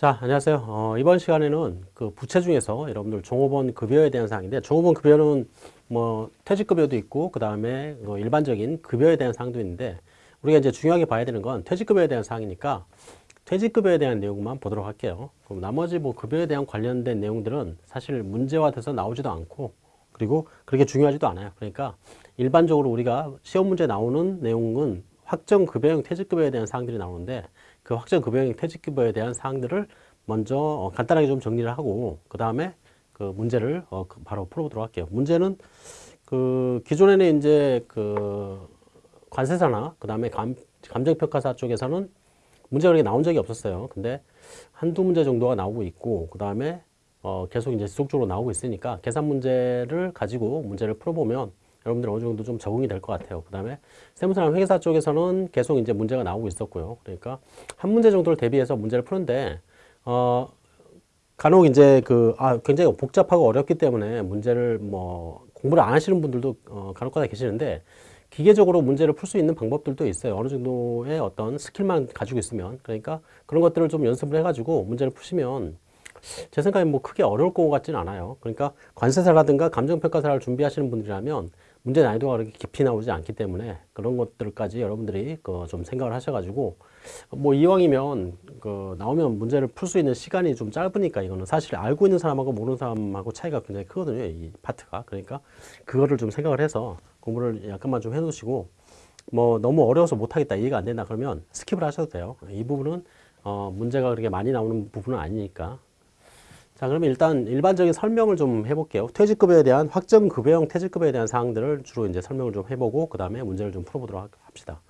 자, 안녕하세요. 어, 이번 시간에는 그 부채 중에서 여러분들 종업원 급여에 대한 사항인데 종업원 급여는 뭐 퇴직급여도 있고 그 다음에 뭐 일반적인 급여에 대한 사항도 있는데 우리가 이제 중요하게 봐야 되는 건 퇴직급여에 대한 사항이니까 퇴직급여에 대한 내용만 보도록 할게요. 그럼 나머지 뭐 급여에 대한 관련된 내용들은 사실 문제화 돼서 나오지도 않고 그리고 그렇게 중요하지도 않아요. 그러니까 일반적으로 우리가 시험 문제 나오는 내용은 확정급여형 퇴직급여에 대한 사항들이 나오는데 그 확정 급여형 퇴직급여에 대한 사항들을 먼저 어, 간단하게 좀 정리를 하고 그 다음에 그 문제를 어, 그 바로 풀어보도록 할게요. 문제는 그 기존에는 이제 그 관세사나 그 다음에 감정평가사 쪽에서는 문제가 그렇게 나온 적이 없었어요. 근데 한두 문제 정도가 나오고 있고 그 다음에 어, 계속 이제 지속적으로 나오고 있으니까 계산 문제를 가지고 문제를 풀어보면 여러분들 어느 정도 좀 적응이 될 것 같아요. 그 다음에 세무사랑 회계사 쪽에서는 계속 이제 문제가 나오고 있었고요. 그러니까 한 문제 정도를 대비해서 문제를 푸는데, 어, 간혹 이제 그, 아, 굉장히 복잡하고 어렵기 때문에 문제를 뭐 공부를 안 하시는 분들도 어, 간혹가다 계시는데, 기계적으로 문제를 풀 수 있는 방법들도 있어요. 어느 정도의 어떤 skill만 가지고 있으면. 그러니까 그런 것들을 좀 연습을 해가지고 문제를 푸시면 제 생각에 뭐 크게 어려울 것 같지는 않아요. 그러니까 관세사라든가 감정평가사를 준비하시는 분들이라면 문제 난이도가 그렇게 깊이 나오지 않기 때문에 그런 것들까지 여러분들이 그 좀 생각을 하셔가지고 뭐 이왕이면 그 나오면 문제를 풀 수 있는 시간이 좀 짧으니까 이거는 사실 알고 있는 사람하고 모르는 사람하고 차이가 굉장히 크거든요 이 파트가. 그러니까 그거를 좀 생각을 해서 공부를 약간만 좀 해놓으시고 뭐 너무 어려워서 못하겠다 이해가 안 된다 그러면 skip을 하셔도 돼요. 이 부분은 어 문제가 그렇게 많이 나오는 부분은 아니니까 자 그러면 일단 일반적인 설명을 좀 해볼게요. 퇴직급여에 대한 확정 급여형 퇴직급여에 대한 사항들을 주로 이제 설명을 좀 해보고 그 다음에 문제를 좀 풀어보도록 합시다.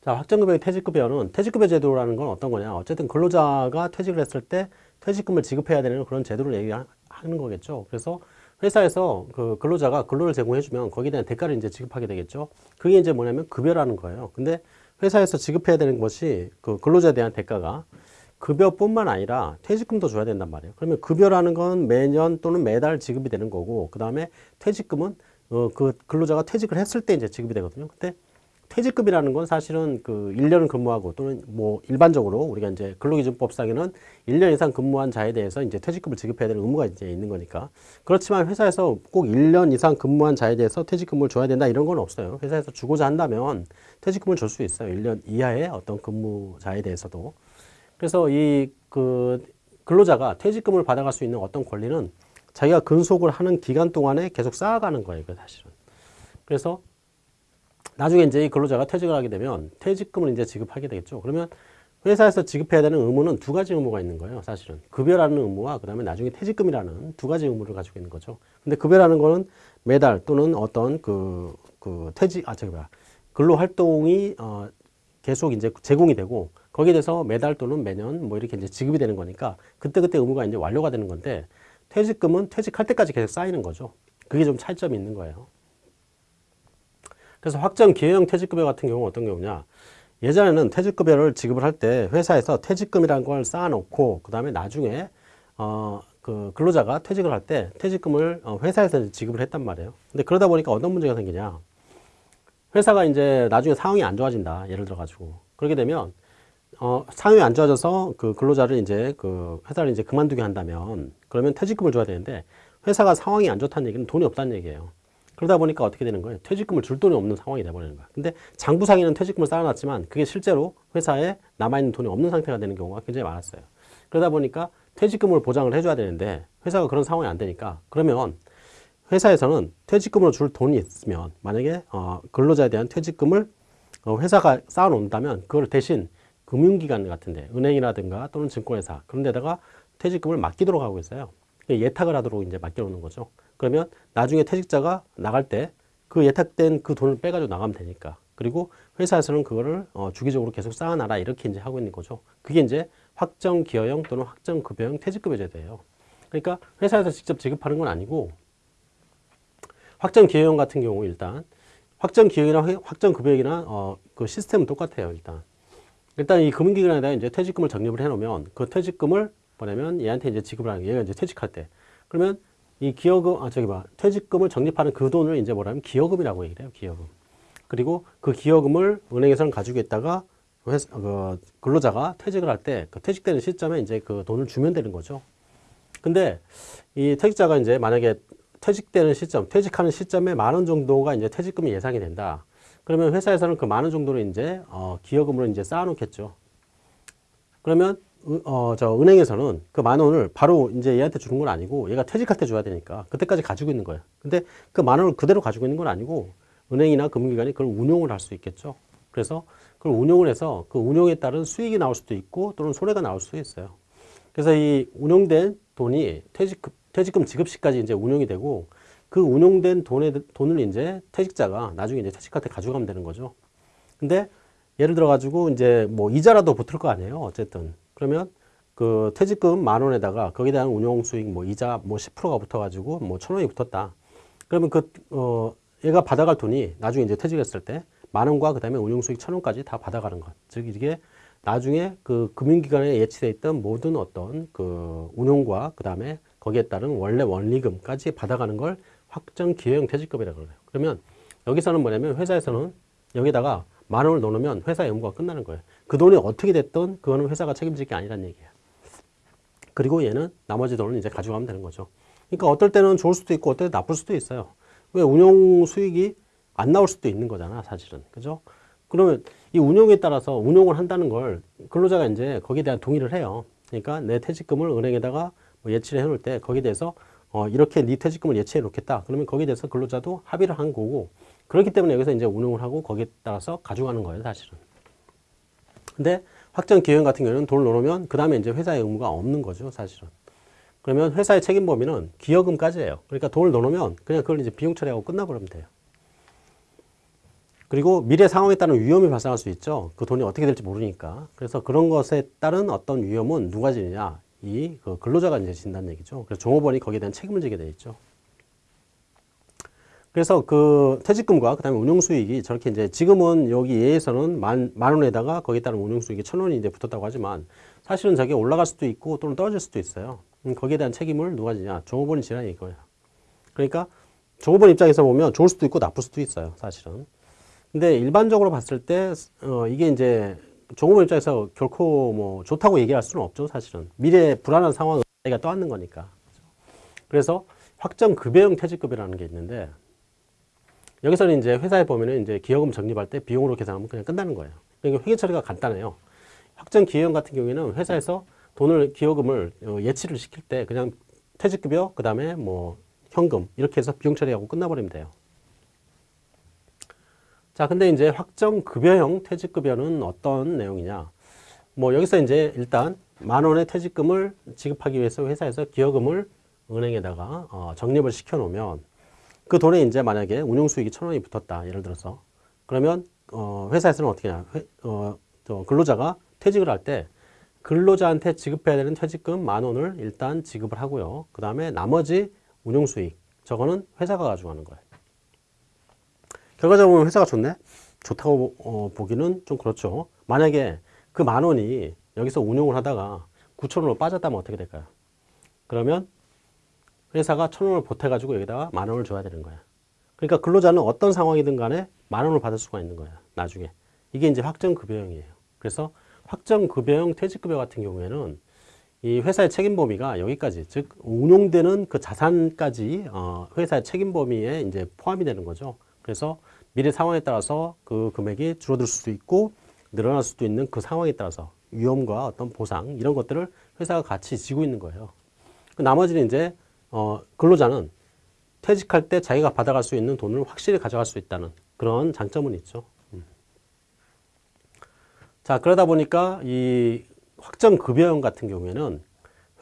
자 확정급여의 퇴직급여는 퇴직급여 제도라는 건 어떤 거냐? 어쨌든 근로자가 퇴직을 했을 때 퇴직금을 지급해야 되는 그런 제도를 얘기하는 거겠죠. 그래서 회사에서 그 근로자가 근로를 제공해주면 거기에 대한 대가를 이제 지급하게 되겠죠. 그게 이제 뭐냐면 급여라는 거예요. 근데 회사에서 지급해야 되는 것이 그 근로자에 대한 대가가 급여뿐만 아니라 퇴직금도 줘야 된단 말이에요. 그러면 급여라는 건 매년 또는 매달 지급이 되는 거고 그 다음에 퇴직금은 어, 그 근로자가 퇴직을 했을 때 이제 지급이 되거든요. 근데 퇴직금이라는 건 사실은 그 1년 근무하고 또는 뭐 일반적으로 우리가 이제 근로기준법상에는 1년 이상 근무한 자에 대해서 이제 퇴직금을 지급해야 되는 의무가 이제 있는 거니까. 그렇지만 회사에서 꼭 1년 이상 근무한 자에 대해서 퇴직금을 줘야 된다 이런 건 없어요. 회사에서 주고자 한다면 퇴직금을 줄 수 있어요. 1년 이하의 어떤 근무자에 대해서도. 그래서 이 그 근로자가 퇴직금을 받아갈 수 있는 어떤 권리는 자기가 근속을 하는 기간 동안에 계속 쌓아가는 거예요. 그 사실은. 그래서 나중에 이제 이 근로자가 퇴직을 하게 되면 퇴직금을 이제 지급하게 되겠죠. 그러면 회사에서 지급해야 되는 의무는 두 가지 의무가 있는 거예요. 사실은 급여라는 의무와 그 다음에 나중에 퇴직금이라는 두 가지 의무를 가지고 있는 거죠. 근데 급여라는 거는 매달 또는 어떤 그, 그 퇴직, 아, 저기 뭐야. 근로 활동이 어, 계속 이제 제공이 되고 거기에 대해서 매달 또는 매년 뭐 이렇게 이제 지급이 되는 거니까 그때그때 의무가 이제 완료가 되는 건데 퇴직금은 퇴직할 때까지 계속 쌓이는 거죠. 그게 좀 차이점이 있는 거예요. 그래서 확정 기회형 퇴직급여 같은 경우는 어떤 경우냐. 예전에는 퇴직급여를 지급을 할 때 회사에서 퇴직금이라는 걸 쌓아놓고 그 다음에 나중에 어, 그 근로자가 퇴직을 할 때 퇴직금을 어, 회사에서 지급을 했단 말이에요. 근데 그러다 보니까 어떤 문제가 생기냐. 회사가 이제 나중에 상황이 안 좋아진다. 예를 들어 가지고. 그렇게 되면 어, 상황이 안 좋아져서 그 근로자를 이제 그 회사를 이제 그만두게 한다면 그러면 퇴직금을 줘야 되는데 회사가 상황이 안 좋다는 얘기는 돈이 없다는 얘기예요. 그러다 보니까 어떻게 되는 거예요? 퇴직금을 줄 돈이 없는 상황이 돼버리는 거야. 근데 장부상에는 퇴직금을 쌓아놨지만 그게 실제로 회사에 남아있는 돈이 없는 상태가 되는 경우가 굉장히 많았어요. 그러다 보니까 퇴직금을 보장을 해줘야 되는데 회사가 그런 상황이 안 되니까 그러면 회사에서는 퇴직금으로 줄 돈이 있으면 만약에 어, 근로자에 대한 퇴직금을 어, 회사가 쌓아놓는다면 그걸 대신 금융기관 같은데 은행이라든가 또는 증권회사 그런 데다가 퇴직금을 맡기도록 하고 있어요. 예탁을 하도록 이제 맡겨놓는 거죠. 그러면 나중에 퇴직자가 나갈 때 그 예탁된 그 돈을 빼가지고 나가면 되니까. 그리고 회사에서는 그거를 어, 주기적으로 계속 쌓아놔라 이렇게 이제 하고 있는 거죠. 그게 이제 확정 기여형 또는 확정 급여형 퇴직급여 제도예요. 그러니까 회사에서 직접 지급하는 건 아니고 확정 기여형 같은 경우 일단 확정 기여형이나 확정 급여형이나 어, 그 시스템은 똑같아요 일단. 일단 이 금융기관에다 이제 퇴직금을 적립을 해놓으면 그 퇴직금을 뭐냐면 얘한테 이제 지급을 하는 게 얘가 이제 퇴직할 때 그러면 이 기여금 아 저기 봐 퇴직금을 적립하는 그 돈을 이제 뭐라면 기여금이라고 얘기를 해요 기여금 그리고 그 기여금을 은행에서는 가지고 있다가 회사, 그 근로자가 퇴직을 할 때 그 퇴직되는 시점에 이제 그 돈을 주면 되는 거죠. 근데 이 퇴직자가 이제 만약에 퇴직되는 시점, 퇴직하는 시점에 만 원 정도가 이제 퇴직금이 예상이 된다. 그러면 회사에서는 그 만 원 정도를 이제 어, 기여금으로 이제 쌓아놓겠죠. 그러면 은- 어, 저 은행에서는 그 만 원을 바로 이제 얘한테 주는 건 아니고 얘가 퇴직할 때 줘야 되니까 그때까지 가지고 있는 거예요. 근데 그 만 원을 그대로 가지고 있는 건 아니고 은행이나 금융기관이 그걸 운용을 할 수 있겠죠. 그래서 그걸 운용을 해서 그 운용에 따른 수익이 나올 수도 있고 또는 손해가 나올 수도 있어요. 그래서 이 운용된 돈이 퇴직, 퇴직금 지급 시까지 이제 운용이 되고 그 운용된 돈에, 돈을 이제 퇴직자가 나중에 이제 퇴직할 때 가져가면 되는 거죠. 근데 예를 들어 가지고 이제 뭐 이자라도 붙을 거 아니에요. 어쨌든. 그러면 그 퇴직금 만 원에다가 거기에 대한 운용 수익 뭐 이자 뭐 10%가 붙어 가지고 뭐 천 원이 붙었다. 그러면 그, 어, 얘가 받아갈 돈이 나중에 이제 퇴직했을 때 만 원과 그 다음에 운용 수익 천 원까지 다 받아가는 것. 즉 이게 나중에 그 금융기관에 예치돼 있던 모든 어떤 그 운용과 그 다음에 거기에 따른 원래 원리금까지 받아가는 걸 확정 기여형 퇴직금이라고 그래요. 그러면 여기서는 뭐냐면 회사에서는 여기다가 만 원을 넣으면 회사 의무가 끝나는 거예요. 그 돈이 어떻게 됐든 그거는 회사가 책임질 게 아니란 얘기예요. 그리고 얘는 나머지 돈을 이제 가져가면 되는 거죠. 그러니까 어떨 때는 좋을 수도 있고 어떨 때 나쁠 수도 있어요. 왜 운용 수익이 안 나올 수도 있는 거잖아, 사실은. 그죠? 그러면 이 운용에 따라서 운용을 한다는 걸 근로자가 이제 거기에 대한 동의를 해요. 그러니까 내 퇴직금을 은행에다가 뭐 예치를 해놓을 때 거기에 대해서 어, 이렇게 네 퇴직금을 예치해 놓겠다. 그러면 거기에 대해서 근로자도 합의를 한 거고 그렇기 때문에 여기서 이제 운용을 하고 거기에 따라서 가져가는 거예요, 사실은. 근데 확정 기여형 같은 경우는 돈을 넣으면 그 다음에 이제 회사의 의무가 없는 거죠, 사실은. 그러면 회사의 책임 범위는 기여금까지예요. 그러니까 돈을 넣으면 그냥 그걸 이제 비용 처리하고 끝나버리면 돼요. 그리고 미래 상황에 따른 위험이 발생할 수 있죠. 그 돈이 어떻게 될지 모르니까. 그래서 그런 것에 따른 어떤 위험은 누가 지느냐? 이 그 근로자가 이제 진다는 얘기죠. 그래서 종업원이 거기에 대한 책임을 지게 돼 있죠. 그래서 그 퇴직금과 그다음에 운용수익이 저렇게 이제 지금은 여기 예에서는 만, 만 원에다가 거기에 따른 운용수익이 천 원이 이제 붙었다고 하지만 사실은 저게 올라갈 수도 있고 또는 떨어질 수도 있어요. 음, 거기에 대한 책임을 누가 지냐? 종업원이 지라 이거예요. 그러니까 종업원 입장에서 보면 좋을 수도 있고 나쁠 수도 있어요. 사실은. 근데 일반적으로 봤을 때 어, 이게 이제 종업원 입장에서 결코 뭐 좋다고 얘기할 수는 없죠. 사실은. 미래 불안한 상황을 자기가 떠안는 거니까. 그래서 확정 급여형 퇴직급여라는 게 있는데 여기서는 이제 회사에 보면은 이제 기여금 적립할 때 비용으로 계산하면 그냥 끝나는 거예요. 그러니까 회계 처리가 간단해요. 확정 기여형 같은 경우에는 회사에서 돈을 기여금을 어, 예치를 시킬 때 그냥 퇴직급여 그 다음에 뭐 현금 이렇게 해서 비용 처리하고 끝나버리면 돼요. 자, 근데 이제 확정 급여형 퇴직급여는 어떤 내용이냐? 뭐 여기서 이제 일단 만 원의 퇴직금을 지급하기 위해서 회사에서 기여금을 은행에다가 어, 적립을 시켜 놓으면 그 돈에 이제 만약에 운용 수익이 천 원이 붙었다. 예를 들어서 그러면 어, 회사에서는 어떻게 하냐? 회, 어, 저 근로자가 퇴직을 할 때 근로자한테 지급해야 되는 퇴직금 만 원을 일단 지급을 하고요. 그 다음에 나머지 운용 수익 저거는 회사가 가져가는 거예요. 결과적으로 회사가 좋네? 좋다고 어, 보기는 좀 그렇죠. 만약에 그 만 원이 여기서 운용을 하다가 9천 원으로 빠졌다면 어떻게 될까요? 그러면 회사가 천 원을 보태가지고 여기다가 만 원을 줘야 되는 거야. 그러니까 근로자는 어떤 상황이든 간에 만 원을 받을 수가 있는 거야. 나중에. 이게 이제 확정급여형이에요. 그래서 확정급여형 퇴직급여 같은 경우에는 이 회사의 책임 범위가 여기까지, 즉 운용되는 그 자산까지 어, 회사의 책임 범위에 이제 포함이 되는 거죠. 그래서 미래 상황에 따라서 그 금액이 줄어들 수도 있고 늘어날 수도 있는 그 상황에 따라서 위험과 어떤 보상 이런 것들을 회사가 같이 지고 있는 거예요. 그 나머지는 이제 어, 근로자는 퇴직할 때 자기가 받아갈 수 있는 돈을 확실히 가져갈 수 있다는 그런 장점은 있죠. 음. 자 그러다 보니까 이 확정급여형 같은 경우에는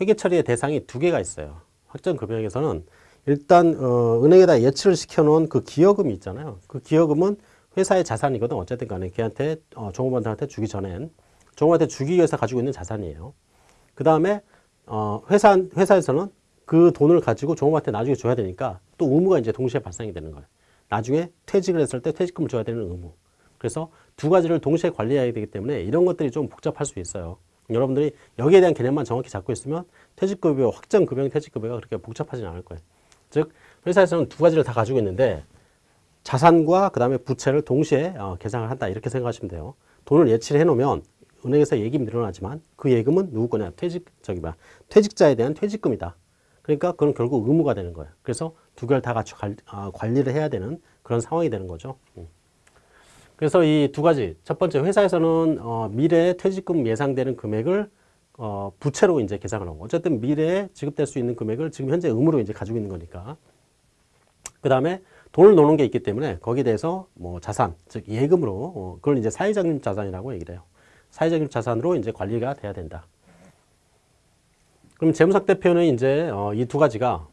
회계 처리의 대상이 두 개가 있어요. 확정급여형에서는 일단 어, 은행에다 예치를 시켜놓은 그 기여금이 있잖아요. 그 기여금은 회사의 자산이거든. 어쨌든 간에 걔한테 어, 종업원들한테 주기 전엔 종업원한테 주기 위해서 가지고 있는 자산이에요. 그 다음에 어, 회사 회사에서는 그 돈을 가지고 종업원한테 나중에 줘야 되니까 또 의무가 이제 동시에 발생이 되는 거예요. 나중에 퇴직을 했을 때 퇴직금을 줘야 되는 의무. 그래서 두 가지를 동시에 관리해야 되기 때문에 이런 것들이 좀 복잡할 수 있어요. 여러분들이 여기에 대한 개념만 정확히 잡고 있으면 퇴직급여, 확정급여 퇴직급여가 그렇게 복잡하진 않을 거예요. 즉 회사에서는 두 가지를 다 가지고 있는데 자산과 그 다음에 부채를 동시에 어, 계상을 한다 이렇게 생각하시면 돼요. 돈을 예치를 해놓으면 은행에서 예금이 늘어나지만 그 예금은 누구 거냐? 퇴직 저기 봐 퇴직자에 대한 퇴직금이다. 그러니까 그건 결국 의무가 되는 거예요. 그래서 두 개를 다 같이 관, 아, 관리를 해야 되는 그런 상황이 되는 거죠. 음. 그래서 이 두 가지 첫 번째 회사에서는 어, 미래 퇴직금 예상되는 금액을 어, 부채로 이제 계산을 하고 어쨌든 미래에 지급될 수 있는 금액을 지금 현재 의무로 이제 가지고 있는 거니까 그 다음에 돈을 놓는 게 있기 때문에 거기에 대해서 뭐 자산 즉 예금으로 어, 그걸 이제 사회적인 자산이라고 얘기를 해요. 사회적인 자산으로 이제 관리가 돼야 된다. 그럼 재무상태표는 이제 어, 이 두 가지가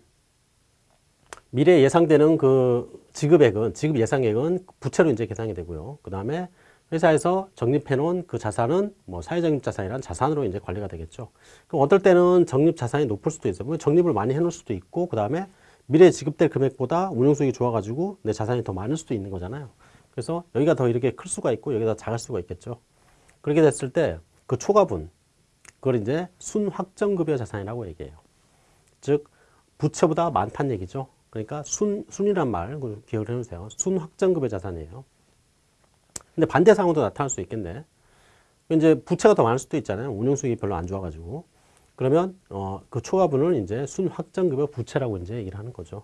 미래 예상되는 그 지급액은 지급 예상액은 부채로 이제 계산이 되고요. 그 다음에 회사에서 적립해 놓은 그 자산은 뭐 사회적인 자산이란 자산으로 이제 관리가 되겠죠. 그럼 어떨 때는 적립 자산이 높을 수도 있어요. 뭐 적립을 많이 해 놓을 수도 있고 그 다음에 미래에 지급될 금액보다 운용수익이 좋아가지고 내 자산이 더 많을 수도 있는 거잖아요. 그래서 여기가 더 이렇게 클 수가 있고 여기가 작을 수가 있겠죠. 그렇게 됐을 때 그 초과분 그걸 이제 순확정급여 자산이라고 얘기해요. 즉 부채보다 많다는 얘기죠. 그러니까 순, 순이란 말 기억을 해놓으세요. 순확정급여 자산이에요. 근데 반대 상황도 나타날 수 있겠네. 이제 부채가 더 많을 수도 있잖아요. 운용 수익이 별로 안 좋아가지고. 그러면 어, 그 초과분을 이제 순확정급여 부채라고 이제 얘기를 하는 거죠.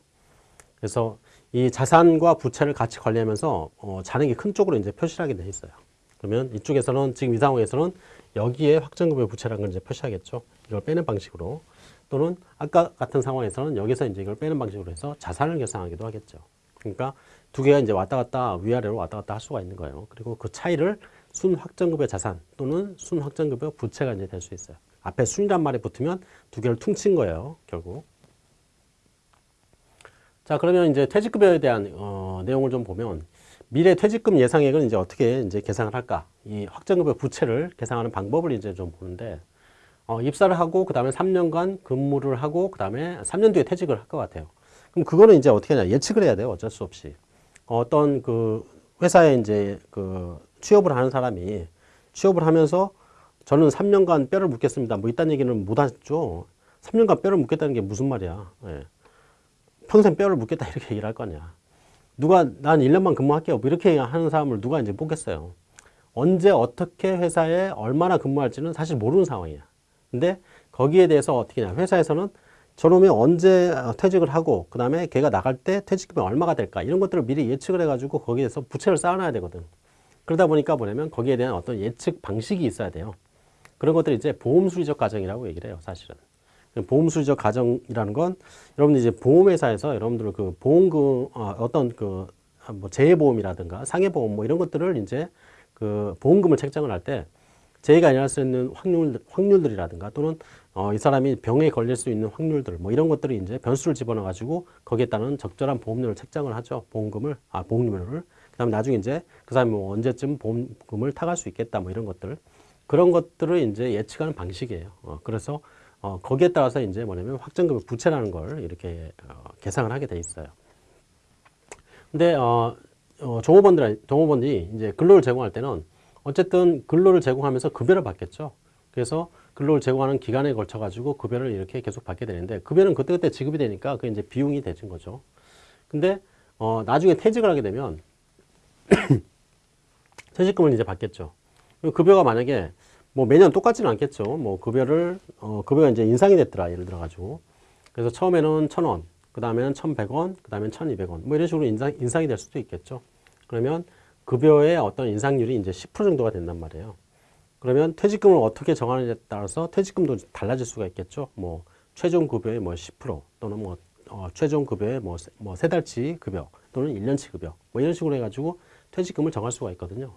그래서 이 자산과 부채를 같이 관리하면서 어, 잔액이 큰 쪽으로 이제 표시를 하게 돼 있어요. 그러면 이쪽에서는 지금 이 상황에서는 여기에 확정급여 부채라는 걸 이제 표시하겠죠. 이걸 빼는 방식으로 또는 아까 같은 상황에서는 여기서 이제 이걸 빼는 방식으로 해서 자산을 계산하기도 하겠죠. 그러니까 두 개가 이제 왔다 갔다 위아래로 왔다 갔다 할 수가 있는 거예요. 그리고 그 차이를 순확정급여 자산 또는 순확정급여 부채가 이제 될 수 있어요. 앞에 순이란 말이 붙으면 두 개를 퉁친 거예요. 결국. 자 그러면 이제 퇴직급여에 대한 어, 내용을 좀 보면 미래 퇴직금 예상액을 이제 어떻게 이제 계산을 할까? 이 확정급여 부채를 계산하는 방법을 이제 좀 보는데 어, 입사를 하고 그 다음에 3년간 근무를 하고 그 다음에 3년 뒤에 퇴직을 할 것 같아요. 그럼 그거는 이제 어떻게 하냐? 예측을 해야 돼요. 어쩔 수 없이. 어떤 그 회사에 이제 그 취업을 하는 사람이 취업을 하면서 저는 3년간 뼈를 묻겠습니다. 뭐 이딴 얘기는 못 하죠. 3년간 뼈를 묻겠다는 게 무슨 말이야. 예. 평생 뼈를 묻겠다 이렇게 얘기를 할거 아니야. 누가 난 1년만 근무할게요. 뭐 이렇게 하는 사람을 누가 이제 뽑겠어요. 언제 어떻게 회사에 얼마나 근무할지는 사실 모르는 상황이야. 근데 거기에 대해서 어떻게 냐 회사에서는 저놈이 언제 퇴직을 하고 그 다음에 걔가 나갈 때 퇴직금이 얼마가 될까 이런 것들을 미리 예측을 해가지고 거기에서 부채를 쌓아놔야 되거든. 그러다 보니까 뭐냐면 거기에 대한 어떤 예측 방식이 있어야 돼요. 그런 것들이 이제 보험수리적 가정이라고 얘기를 해요. 사실은. 보험수리적 가정이라는 건 여러분들 이제 보험회사에서 여러분들 그 보험금 어, 어떤 그 뭐 재해보험이라든가 상해보험 뭐 이런 것들을 이제 그 보험금을 책정을 할 때 재해가 일어날 수 있는 확률 확률들이라든가 또는 어, 이 사람이 병에 걸릴 수 있는 확률들 뭐 이런 것들이 이제 변수를 집어넣어 가지고 거기에 따른 적절한 보험료를 책정을 하죠 보험금을 아 보험료를 그다음에 나중에 이제 그 사람이 뭐 언제쯤 보험금을 타갈 수 있겠다 뭐 이런 것들 그런 것들을 이제 예측하는 방식이에요 어, 그래서 어, 거기에 따라서 이제 뭐냐면 확정금의 부채라는 걸 이렇게 어, 계상을 하게 돼 있어요. 근데 어, 어, 종업원들 종업원이 이제 근로를 제공할 때는 어쨌든 근로를 제공하면서 급여를 받겠죠. 그래서 근로를 제공하는 기간에 걸쳐 가지고 급여를 이렇게 계속 받게 되는데 급여는 그때그때 지급이 되니까 그게 이제 비용이 되는 거죠. 근데 어, 나중에 퇴직을 하게 되면 퇴직금을 이제 받겠죠. 급여가 만약에 뭐 매년 똑같지는 않겠죠. 뭐 급여를 어 급여가 이제 인상이 됐더라 예를 들어 가지고 그래서 처음에는 천 원, 그 다음에는 천백 원, 그 다음엔 천이백 원, 뭐 이런 식으로 인상 인상이 될 수도 있겠죠. 그러면 급여의 어떤 인상률이 이제 10% 정도가 된단 말이에요. 그러면 퇴직금을 어떻게 정하느냐에 따라서 퇴직금도 달라질 수가 있겠죠. 뭐 최종 급여의 뭐 10% 또는 뭐 어, 최종 급여의 뭐, 뭐세 달치 급여 또는 1년치 급여 뭐 이런 식으로 해가지고 퇴직금을 정할 수가 있거든요.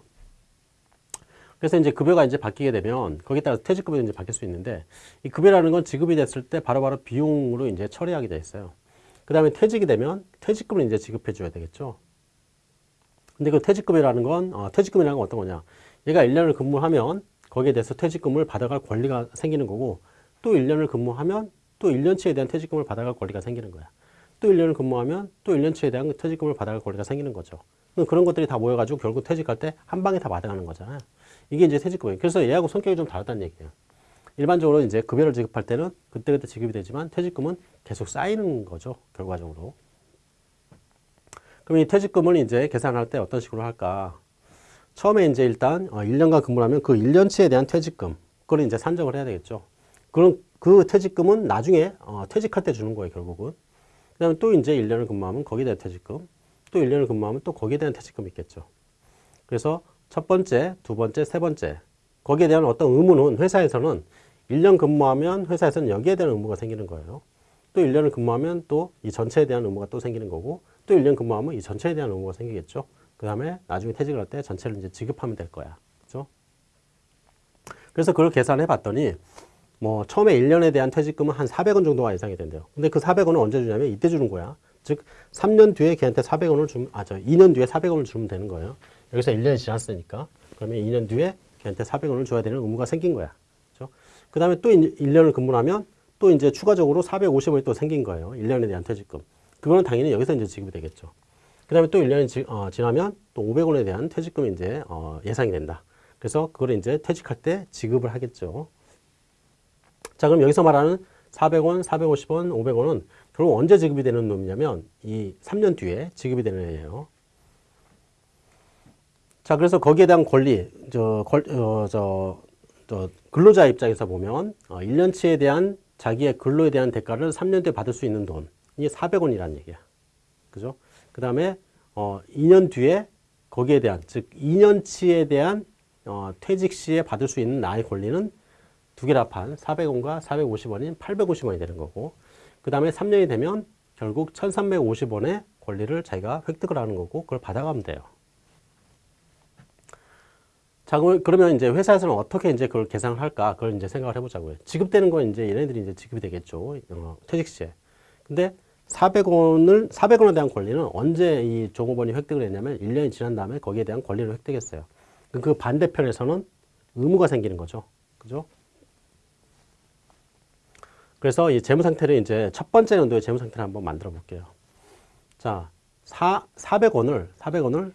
그래서 이제 급여가 이제 바뀌게 되면 거기에 따라서 퇴직급여도 이제 바뀔 수 있는데 이 급여라는 건 지급이 됐을 때 바로바로 비용으로 이제 처리하게 돼 있어요. 그 다음에 퇴직이 되면 퇴직금을 이제 지급해 줘야 되겠죠. 근데 그 퇴직금이라는 건, 어, 퇴직금이라는 건 어떤 거냐. 얘가 1년을 근무하면 거기에 대해서 퇴직금을 받아갈 권리가 생기는 거고 또 1년을 근무하면 또 1년치에 대한 퇴직금을 받아갈 권리가 생기는 거야. 또 1년을 근무하면 또 1년치에 대한 퇴직금을 받아갈 권리가 생기는 거죠. 그런 것들이 다 모여가지고 결국 퇴직할 때 한 방에 다 받아가는 거잖아요. 이게 이제 퇴직급여예요. 그래서 얘하고 성격이 좀 다르다는 얘기예요. 일반적으로 이제 급여를 지급할 때는 그때그때 지급이 되지만 퇴직금은 계속 쌓이는 거죠. 결과적으로. 그럼 이 퇴직금을 이제 계산할 때 어떤 식으로 할까? 처음에 이제 일단 어, 1년간 근무를 하면 그 1년치에 대한 퇴직금, 그걸 이제 산정을 해야 되겠죠. 그럼 그 퇴직금은 나중에 어, 퇴직할 때 주는 거예요, 결국은. 그 다음에 또 이제 1년을 근무하면 거기에 대한 퇴직금, 또 1년을 근무하면 또 거기에 대한 퇴직금이 있겠죠. 그래서 첫 번째, 두 번째, 세 번째, 거기에 대한 어떤 의무는 회사에서는 1년 근무하면 회사에서는 여기에 대한 의무가 생기는 거예요. 또 1년을 근무하면 또 이 전체에 대한 의무가 또 생기는 거고 또 1년 근무하면 이 전체에 대한 의무가 생기겠죠. 그 다음에 나중에 퇴직을 할 때 전체를 이제 지급하면 될 거야. 그죠? 그래서 그걸 계산해 봤더니 뭐 처음에 1년에 대한 퇴직금은 한 400원 정도가 예상이 된대요. 근데 그 400원은 언제 주냐면 이때 주는 거야. 즉 3년 뒤에 걔한테 400원을 주면 아 저 2년 뒤에 400원을 주면 되는 거예요. 여기서 1년이 지났으니까 그러면 2년 뒤에 걔한테 400원을 줘야 되는 의무가 생긴 거야. 그죠? 그 다음에 또 1년을 근무를 하면 또 이제 추가적으로 450원이 또 생긴 거예요. 1년에 대한 퇴직금. 그거는 당연히 여기서 이제 지급이 되겠죠. 그 다음에 또 1년이 지, 어, 지나면 또 500원에 대한 퇴직금이 이제 어, 예상이 된다. 그래서 그걸 이제 퇴직할 때 지급을 하겠죠. 자, 그럼 여기서 말하는 400원, 450원, 500원은 결국 언제 지급이 되는 놈이냐면 이 3년 뒤에 지급이 되는 애예요. 자, 그래서 거기에 대한 권리, 저, 걸, 어, 저, 저 근로자 입장에서 보면 어, 1년치에 대한 자기의 근로에 대한 대가를 3년 뒤에 받을 수 있는 돈이 400원이라는 얘기야. 그죠? 그 다음에 어, 2년 뒤에 거기에 대한, 즉 2년치에 대한 어, 퇴직 시에 받을 수 있는 나의 권리는 두 개를 합한 400원과 450원인 850원이 되는 거고 그 다음에 3년이 되면 결국 1350원의 권리를 자기가 획득을 하는 거고 그걸 받아가면 돼요. 자, 그러면 이제 회사에서는 어떻게 이제 그걸 계산을 할까? 그걸 이제 생각을 해보자고요. 지급되는 건 이제 얘네들이 이제 지급이 되겠죠. 어, 퇴직 시에. 근데 400원을, 400원에 대한 권리는 언제 이 종업원이 획득을 했냐면 1년이 지난 다음에 거기에 대한 권리를 획득했어요. 그 반대편에서는 의무가 생기는 거죠. 그죠? 그래서 이 재무 상태를 이제 첫 번째 연도의 재무 상태를 한번 만들어 볼게요. 자, 4, 400원을, 400원을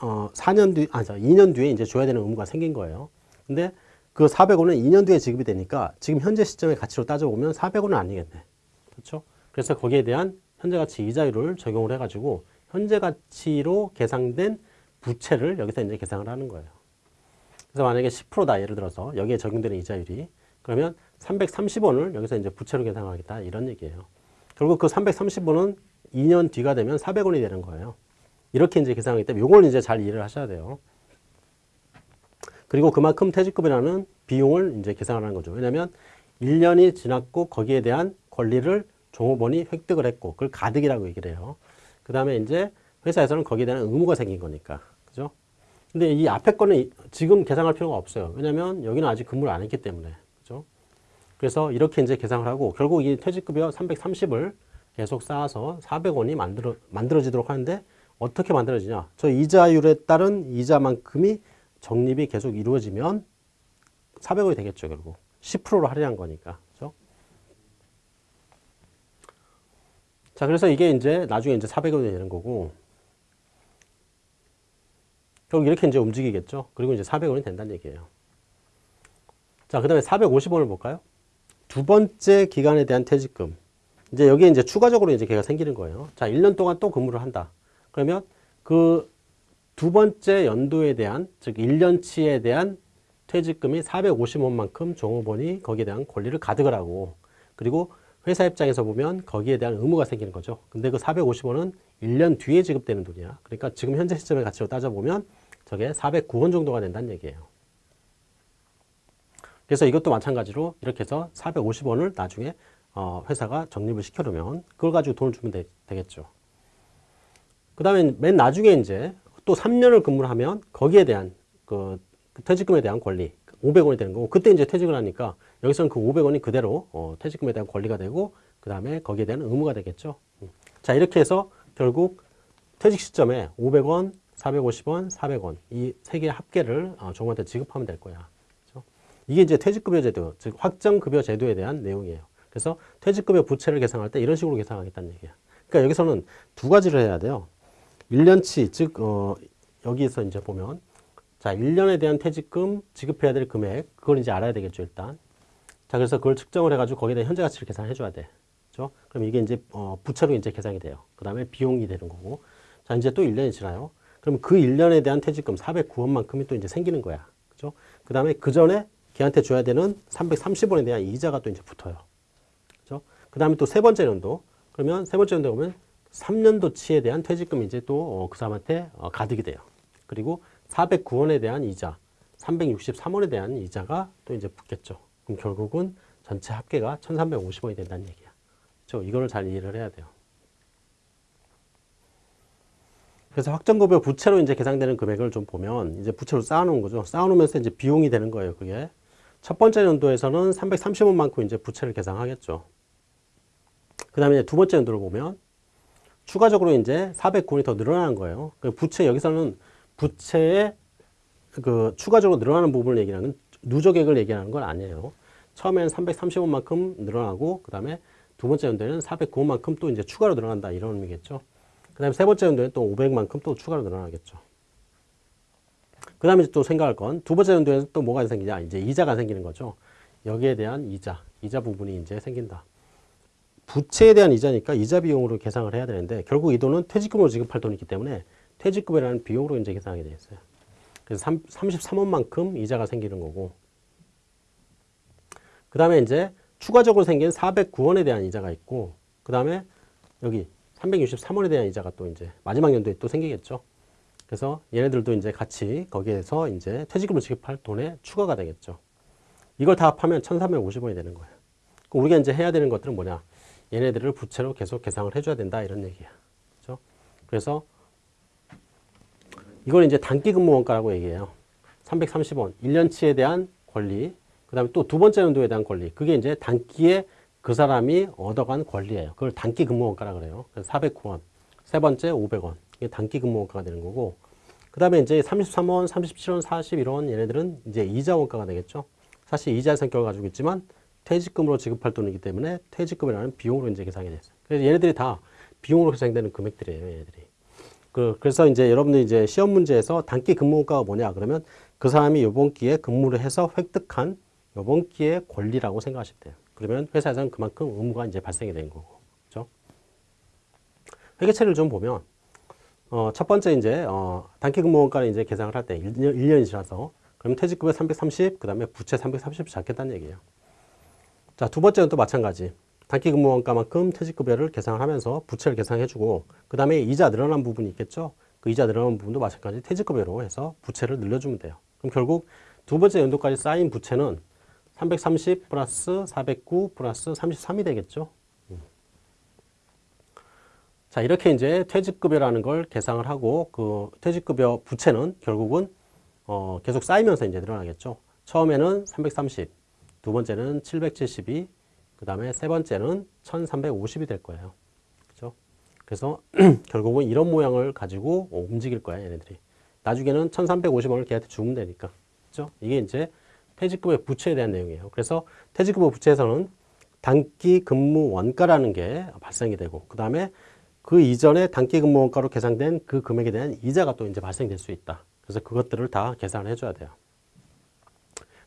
어, 4년 뒤, 아, 2년 뒤에 이제 줘야 되는 의무가 생긴 거예요. 근데 그 400원은 2년 뒤에 지급이 되니까 지금 현재 시점의 가치로 따져보면 400원은 아니겠네. 그렇죠? 그래서 거기에 대한 현재 가치 이자율을 적용을 해가지고 현재 가치로 계상된 부채를 여기서 이제 계상을 하는 거예요. 그래서 만약에 10%다 예를 들어서 여기에 적용되는 이자율이 그러면 330원을 여기서 이제 부채로 계상하겠다 이런 얘기예요. 결국 그 330원은 2년 뒤가 되면 400원이 되는 거예요. 이렇게 이제 계산하기 때문에 이걸 이제 잘 이해를 하셔야 돼요. 그리고 그만큼 퇴직금이라는 비용을 이제 계산하는 거죠. 왜냐하면 1년이 지났고 거기에 대한 권리를 종업원이 획득을 했고 그걸 가득이라고 얘기를 해요. 그 다음에 이제 회사에서는 거기에 대한 의무가 생긴 거니까. 그죠? 근데 이 앞에 거는 지금 계산할 필요가 없어요. 왜냐면 여기는 아직 근무를 안 했기 때문에. 그죠? 그래서 이렇게 이제 계산을 하고 결국 이 퇴직급여 330을 계속 쌓아서 400원이 만들어, 만들어지도록 하는데 어떻게 만들어지냐? 저 이자율에 따른 이자만큼이 적립이 계속 이루어지면 400원이 되겠죠, 결국. 10%로 할인한 거니까. 그죠? 자, 그래서 이게 이제 나중에 이제 400원이 되는 거고, 결국 이렇게 이제 움직이겠죠. 그리고 이제 400원이 된다는 얘기예요. 자, 그 다음에 450원을 볼까요? 두 번째 기간에 대한 퇴직금. 이제 여기에 이제 추가적으로 이제 걔가 생기는 거예요. 자, 1년 동안 또 근무를 한다. 그러면 그 두 번째 연도에 대한 즉 1년치에 대한 퇴직금이 450원만큼 종업원이 거기에 대한 권리를 가득을 하고 그리고 회사 입장에서 보면 거기에 대한 의무가 생기는 거죠. 근데 그 450원은 1년 뒤에 지급되는 돈이야. 그러니까 지금 현재 시점의 가치로 따져보면 저게 409원 정도가 된다는 얘기예요. 그래서 이것도 마찬가지로 이렇게 해서 450원을 나중에 어, 회사가 적립을 시켜놓으면 그걸 가지고 돈을 주면 되, 되겠죠. 그 다음에 맨 나중에 이제 또 3년을 근무를 하면 거기에 대한 그, 그 퇴직금에 대한 권리 500원이 되는 거고 그때 이제 퇴직을 하니까 여기서는 그 500원이 그대로 어, 퇴직금에 대한 권리가 되고 그 다음에 거기에 대한 의무가 되겠죠. 음. 자 이렇게 해서 결국 퇴직 시점에 500원, 450원, 400원 이 세 개의 합계를 어, 종한테 지급하면 될 거야. 그렇죠? 이게 이제 퇴직급여 제도, 즉 확정급여 제도에 대한 내용이에요. 그래서 퇴직급여 부채를 계산할 때 이런 식으로 계산하겠다는 얘기야. 그러니까 여기서는 두 가지를 해야 돼요. 1년치, 즉, 어, 여기에서 이제 보면, 자, 1년에 대한 퇴직금 지급해야 될 금액, 그걸 이제 알아야 되겠죠, 일단. 자, 그래서 그걸 측정을 해가지고 거기에 대한 현재 가치를 계산해 줘야 돼. 그죠? 그럼 이게 이제, 어, 부채로 이제 계산이 돼요. 그 다음에 비용이 되는 거고. 자, 이제 또 1년이 지나요. 그럼 그 1년에 대한 퇴직금 409원만큼이 또 이제 생기는 거야. 그죠? 그 다음에 그 전에 걔한테 줘야 되는 330원에 대한 이자가 또 이제 붙어요. 그죠? 그 다음에 또 세 번째 연도. 그러면 세 번째 연도 보면 3년도치에 대한 퇴직금이 이제 또 그 사람한테 어, 가득이 돼요. 그리고 409원에 대한 이자, 363원에 대한 이자가 또 이제 붙겠죠. 그럼 결국은 전체 합계가 1350원이 된다는 얘기야. 그렇죠? 이거를 잘 이해를 해야 돼요. 그래서 확정급여 부채로 이제 계상되는 금액을 좀 보면 이제 부채로 쌓아놓은 거죠. 쌓아놓으면서 이제 비용이 되는 거예요. 그게 첫 번째 연도에서는 330원 만큼 이제 부채를 계상하겠죠. 그 다음에 두 번째 연도를 보면 추가적으로 이제 409원이 더 늘어나는 거예요. 그 부채 여기서는 부채의 그 추가적으로 늘어나는 부분을 얘기하는 누적액을 얘기하는 건 아니에요. 처음에는 330원만큼 늘어나고 그 다음에 두 번째 연도에는 409원만큼 또 이제 추가로 늘어난다 이런 의미겠죠. 그 다음에 세 번째 연도에 또 500만큼 또 추가로 늘어나겠죠. 그 다음에 또 생각할 건 두 번째 연도에는 또 뭐가 생기냐 이제 이자가 생기는 거죠. 여기에 대한 이자, 이자 부분이 이제 생긴다. 부채에 대한 이자니까 이자 비용으로 계상을 해야 되는데 결국 이 돈은 퇴직금으로 지급할 돈이기 때문에 퇴직금이라는 비용으로 이제 계상하게 되어 있어요. 그래서 3, 33원만큼 이자가 생기는 거고 그 다음에 이제 추가적으로 생긴 409원에 대한 이자가 있고 그 다음에 여기 363원에 대한 이자가 또 이제 마지막 연도에 또 생기겠죠. 그래서 얘네들도 이제 같이 거기에서 이제 퇴직금을 지급할 돈에 추가가 되겠죠. 이걸 다 합하면 1350원이 되는 거예요. 우리가 이제 해야 되는 것들은 뭐냐. 얘네들을 부채로 계속 계상을 해줘야 된다 이런 얘기야. 그렇죠? 그래서 이걸 이제 단기 근무 원가라고 얘기해요. 330원, 1년치에 대한 권리, 그 다음에 또 두 번째 연도에 대한 권리. 그게 이제 단기에 그 사람이 얻어간 권리예요. 그걸 단기 근무 원가라 그래요. 그래서 409원, 세 번째 500원. 이게 단기 근무 원가가 되는 거고. 그 다음에 이제 33원, 37원, 41원 얘네들은 이제 이자 원가가 되겠죠. 사실 이자 성격을 가지고 있지만 퇴직금으로 지급할 돈이기 때문에 퇴직금이라는 비용으로 이제 계산이 됐어요. 그래서 얘네들이 다 비용으로 계산되는 금액들이에요, 얘네들이. 그, 그래서 이제 여러분들 이제 시험 문제에서 단기 근무가가 뭐냐 그러면 그 사람이 이번 기회에 근무를 해서 획득한 이번 기회의 권리라고 생각하시면 돼요. 그러면 회사에서는 그만큼 의무가 이제 발생이 된 거고, 그죠? 회계처리를 좀 보면 어, 첫 번째 이제 어, 단기 근무원가를 이제 계산을 할 때 1년, 1년이 지나서 그럼 퇴직금액 330, 그 다음에 부채 330 잡겠다는 얘기예요. 자, 두 번째는 또 마찬가지. 단기 근무원가만큼 퇴직급여를 계산을 하면서 부채를 계산해주고 그 다음에 이자 늘어난 부분이 있겠죠. 그 이자 늘어난 부분도 마찬가지 퇴직급여로 해서 부채를 늘려주면 돼요. 그럼 결국 두 번째 연도까지 쌓인 부채는 330 플러스 409 플러스 33이 되겠죠. 음. 자 이렇게 이제 퇴직급여라는 걸 계산을 하고 그 퇴직급여 부채는 결국은 어 계속 쌓이면서 이제 늘어나겠죠. 처음에는 330, 두 번째는 772, 그 다음에 세 번째는 1350이 될 거예요. 그죠? 그래서 결국은 이런 모양을 가지고 움직일 거야, 얘네들이. 나중에는 1350원을 걔한테 주면 되니까. 그죠? 이게 이제 퇴직금의 부채에 대한 내용이에요. 그래서 퇴직금의 부채에서는 단기 근무 원가라는 게 발생이 되고, 그 다음에 그 이전에 단기 근무 원가로 계산된 그 금액에 대한 이자가 또 이제 발생될 수 있다. 그래서 그것들을 다 계산을 해줘야 돼요.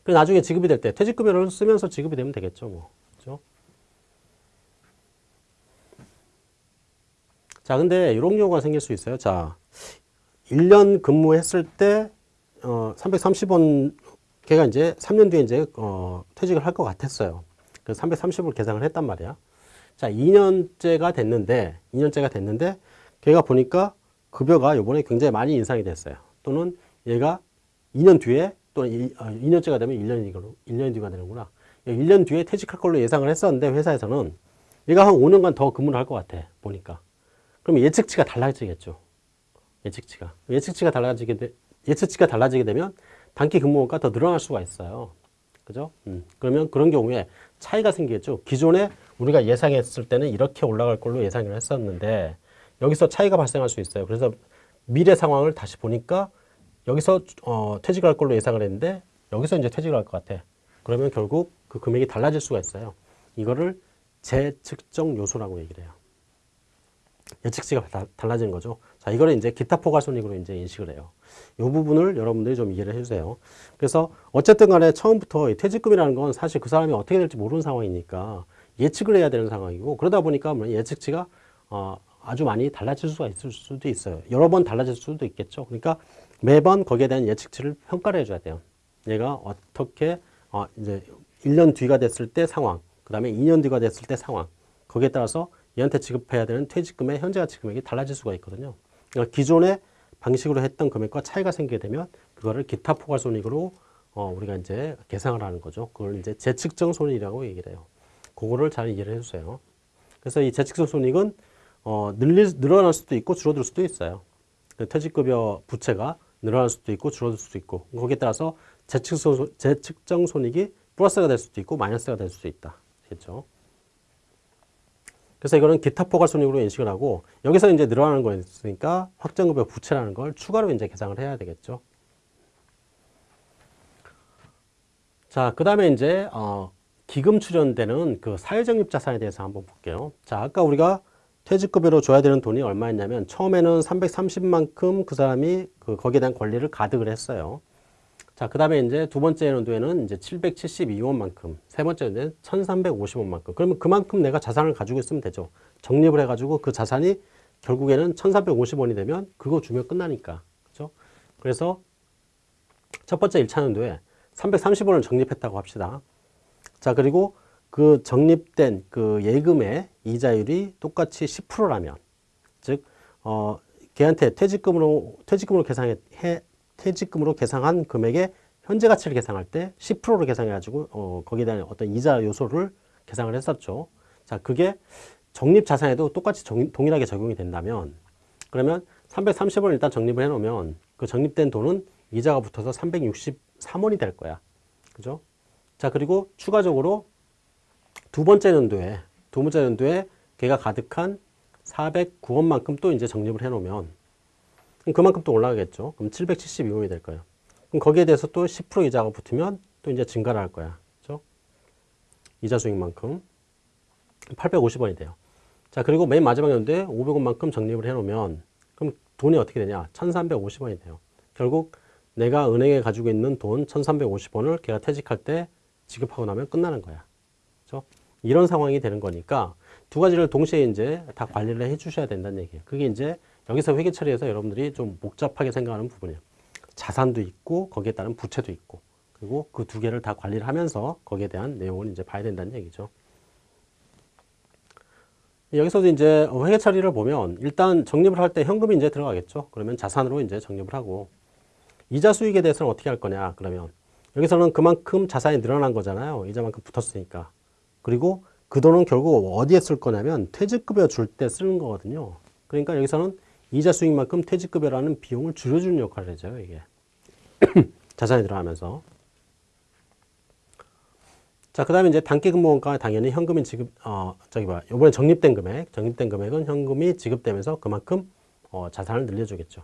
그리고 나중에 지급이 될 때 퇴직급여를 쓰면서 지급이 되면 되겠죠. 뭐. 그죠? 자, 근데 이런 경우가 생길 수 있어요. 자, 1년 근무했을 때, 어, 330원, 걔가 이제 3년 뒤에 이제, 어, 퇴직을 할 것 같았어요. 그래서 330을 계산을 했단 말이야. 자, 2년째가 됐는데, 2년째가 됐는데, 걔가 보니까 급여가 요번에 굉장히 많이 인상이 됐어요. 또는 얘가 2년 뒤에, 또 2년째가 아, 되면 1년이, 1년 뒤가 되는구나. 1년 뒤에 퇴직할 걸로 예상을 했었는데, 회사에서는 얘가 한 5년간 더 근무를 할 것 같아, 보니까. 그럼 예측치가 달라지겠죠. 예측치가. 예측치가 달라지게 되, 예측치가 달라지게 되면 단기 근무원가 더 늘어날 수가 있어요. 그죠? 음. 그러면 그런 경우에 차이가 생기겠죠. 기존에 우리가 예상했을 때는 이렇게 올라갈 걸로 예상을 했었는데 여기서 차이가 발생할 수 있어요. 그래서 미래 상황을 다시 보니까 여기서 어, 퇴직할 걸로 예상을 했는데 여기서 이제 퇴직을 할 것 같아. 그러면 결국 그 금액이 달라질 수가 있어요. 이거를 재측정 요소라고 얘기를 해요. 예측치가 다, 달라지는 거죠. 자, 이거를 이제 기타 포괄손익으로 이제 인식을 해요. 이 부분을 여러분들이 좀 이해를 해주세요. 그래서 어쨌든 간에 처음부터 퇴직금이라는 건 사실 그 사람이 어떻게 될지 모르는 상황이니까 예측을 해야 되는 상황이고 그러다 보니까 뭐 예측치가 어, 아주 많이 달라질 수가 있을 수도 있어요. 여러 번 달라질 수도 있겠죠. 그러니까 매번 거기에 대한 예측치를 평가를 해줘야 돼요. 얘가 어떻게 어, 이제 1년 뒤가 됐을 때 상황, 그 다음에 2년 뒤가 됐을 때 상황, 거기에 따라서 얘한테 지급해야 되는 퇴직금의 현재 가치 금액이 달라질 수가 있거든요. 그러니까 기존의 방식으로 했던 금액과 차이가 생기게 되면 그거를 기타 포괄 손익으로 어, 우리가 이제 계상을 하는 거죠. 그걸 이제 재측정 손익이라고 얘기를 해요. 그거를 잘 이해를 해주세요. 그래서 이 재측정 손익은 어, 늘릴, 늘어날 수도 있고 줄어들 수도 있어요. 그 퇴직급여 부채가 늘어날 수도 있고 줄어들 수도 있고 거기에 따라서 재측정, 재측정 손익이 플러스가 될 수도 있고 마이너스가 될 수도 있다. 겠죠. 그래서 이거는 기타 포괄 손익으로 인식을 하고 여기서 이제 늘어나는 거였으니까 확정급여 부채라는 걸 추가로 이제 계상을 해야 되겠죠. 자, 그 다음에 이제 어, 기금 출연되는 그 사회적립 자산에 대해서 한번 볼게요. 자, 아까 우리가 퇴직급여로 줘야 되는 돈이 얼마였냐면 처음에는 330만큼 그 사람이 그 거기에 대한 권리를 가득을 했어요. 자, 그 다음에 이제 두 번째 연도에는 이제 772원만큼, 세 번째 연도에는 1350원만큼. 그러면 그만큼 내가 자산을 가지고 있으면 되죠. 적립을 해가지고 그 자산이 결국에는 1350원이 되면 그거 주면 끝나니까. 그죠? 그래서 첫 번째 1차 연도에 330원을 적립했다고 합시다. 자, 그리고 그 적립된 그 예금의 이자율이 똑같이 10%라면, 즉, 어, 걔한테 퇴직금으로, 퇴직금으로 계산해, 퇴직금으로 계상한 금액의 현재 가치를 계상할 때 10%로 계상해가지고 어, 거기에 대한 어떤 이자 요소를 계상을 했었죠. 자, 그게 적립 자산에도 똑같이 정, 동일하게 적용이 된다면 그러면 330원을 일단 적립을 해놓으면 그 적립된 돈은 이자가 붙어서 363원이 될 거야. 그죠? 자, 그리고 추가적으로 두 번째 연도에, 두 번째 연도에 걔가 가득한 409원만큼 또 이제 적립을 해놓으면 그럼 그만큼 또 올라가겠죠. 그럼 772원이 될 거예요. 그럼 거기에 대해서 또 10% 이자가 붙으면 또 이제 증가를 할 거야. 그죠? 이자 수익만큼 850원이 돼요. 자, 그리고 맨 마지막 연도에 500원만큼 적립을 해 놓으면 그럼 돈이 어떻게 되냐? 1350원이 돼요. 결국 내가 은행에 가지고 있는 돈 1350원을 걔가 퇴직할 때 지급하고 나면 끝나는 거야. 그죠? 이런 상황이 되는 거니까 두 가지를 동시에 이제 다 관리를 해 주셔야 된다는 얘기예요. 그게 이제 여기서 회계 처리에서 여러분들이 좀 복잡하게 생각하는 부분이에요. 자산도 있고 거기에 따른 부채도 있고 그리고 그 두 개를 다 관리를 하면서 거기에 대한 내용을 이제 봐야 된다는 얘기죠. 여기서도 이제 회계 처리를 보면 일단 적립을 할 때 현금이 이제 들어가겠죠. 그러면 자산으로 이제 적립을 하고 이자 수익에 대해서는 어떻게 할 거냐 그러면 여기서는 그만큼 자산이 늘어난 거잖아요. 이자만큼 붙었으니까. 그리고 그 돈은 결국 어디에 쓸 거냐면 퇴직급여 줄 때 쓰는 거거든요. 그러니까 여기서는 이자 수익만큼 퇴직급여라는 비용을 줄여주는 역할을 해줘요, 이게. 자산이 들어가면서. 자, 그 다음에 이제 단기 근무원가 당연히 현금이 지급, 어, 저기 봐. 요번에 적립된 금액, 적립된 금액은 현금이 지급되면서 그만큼 어, 자산을 늘려주겠죠.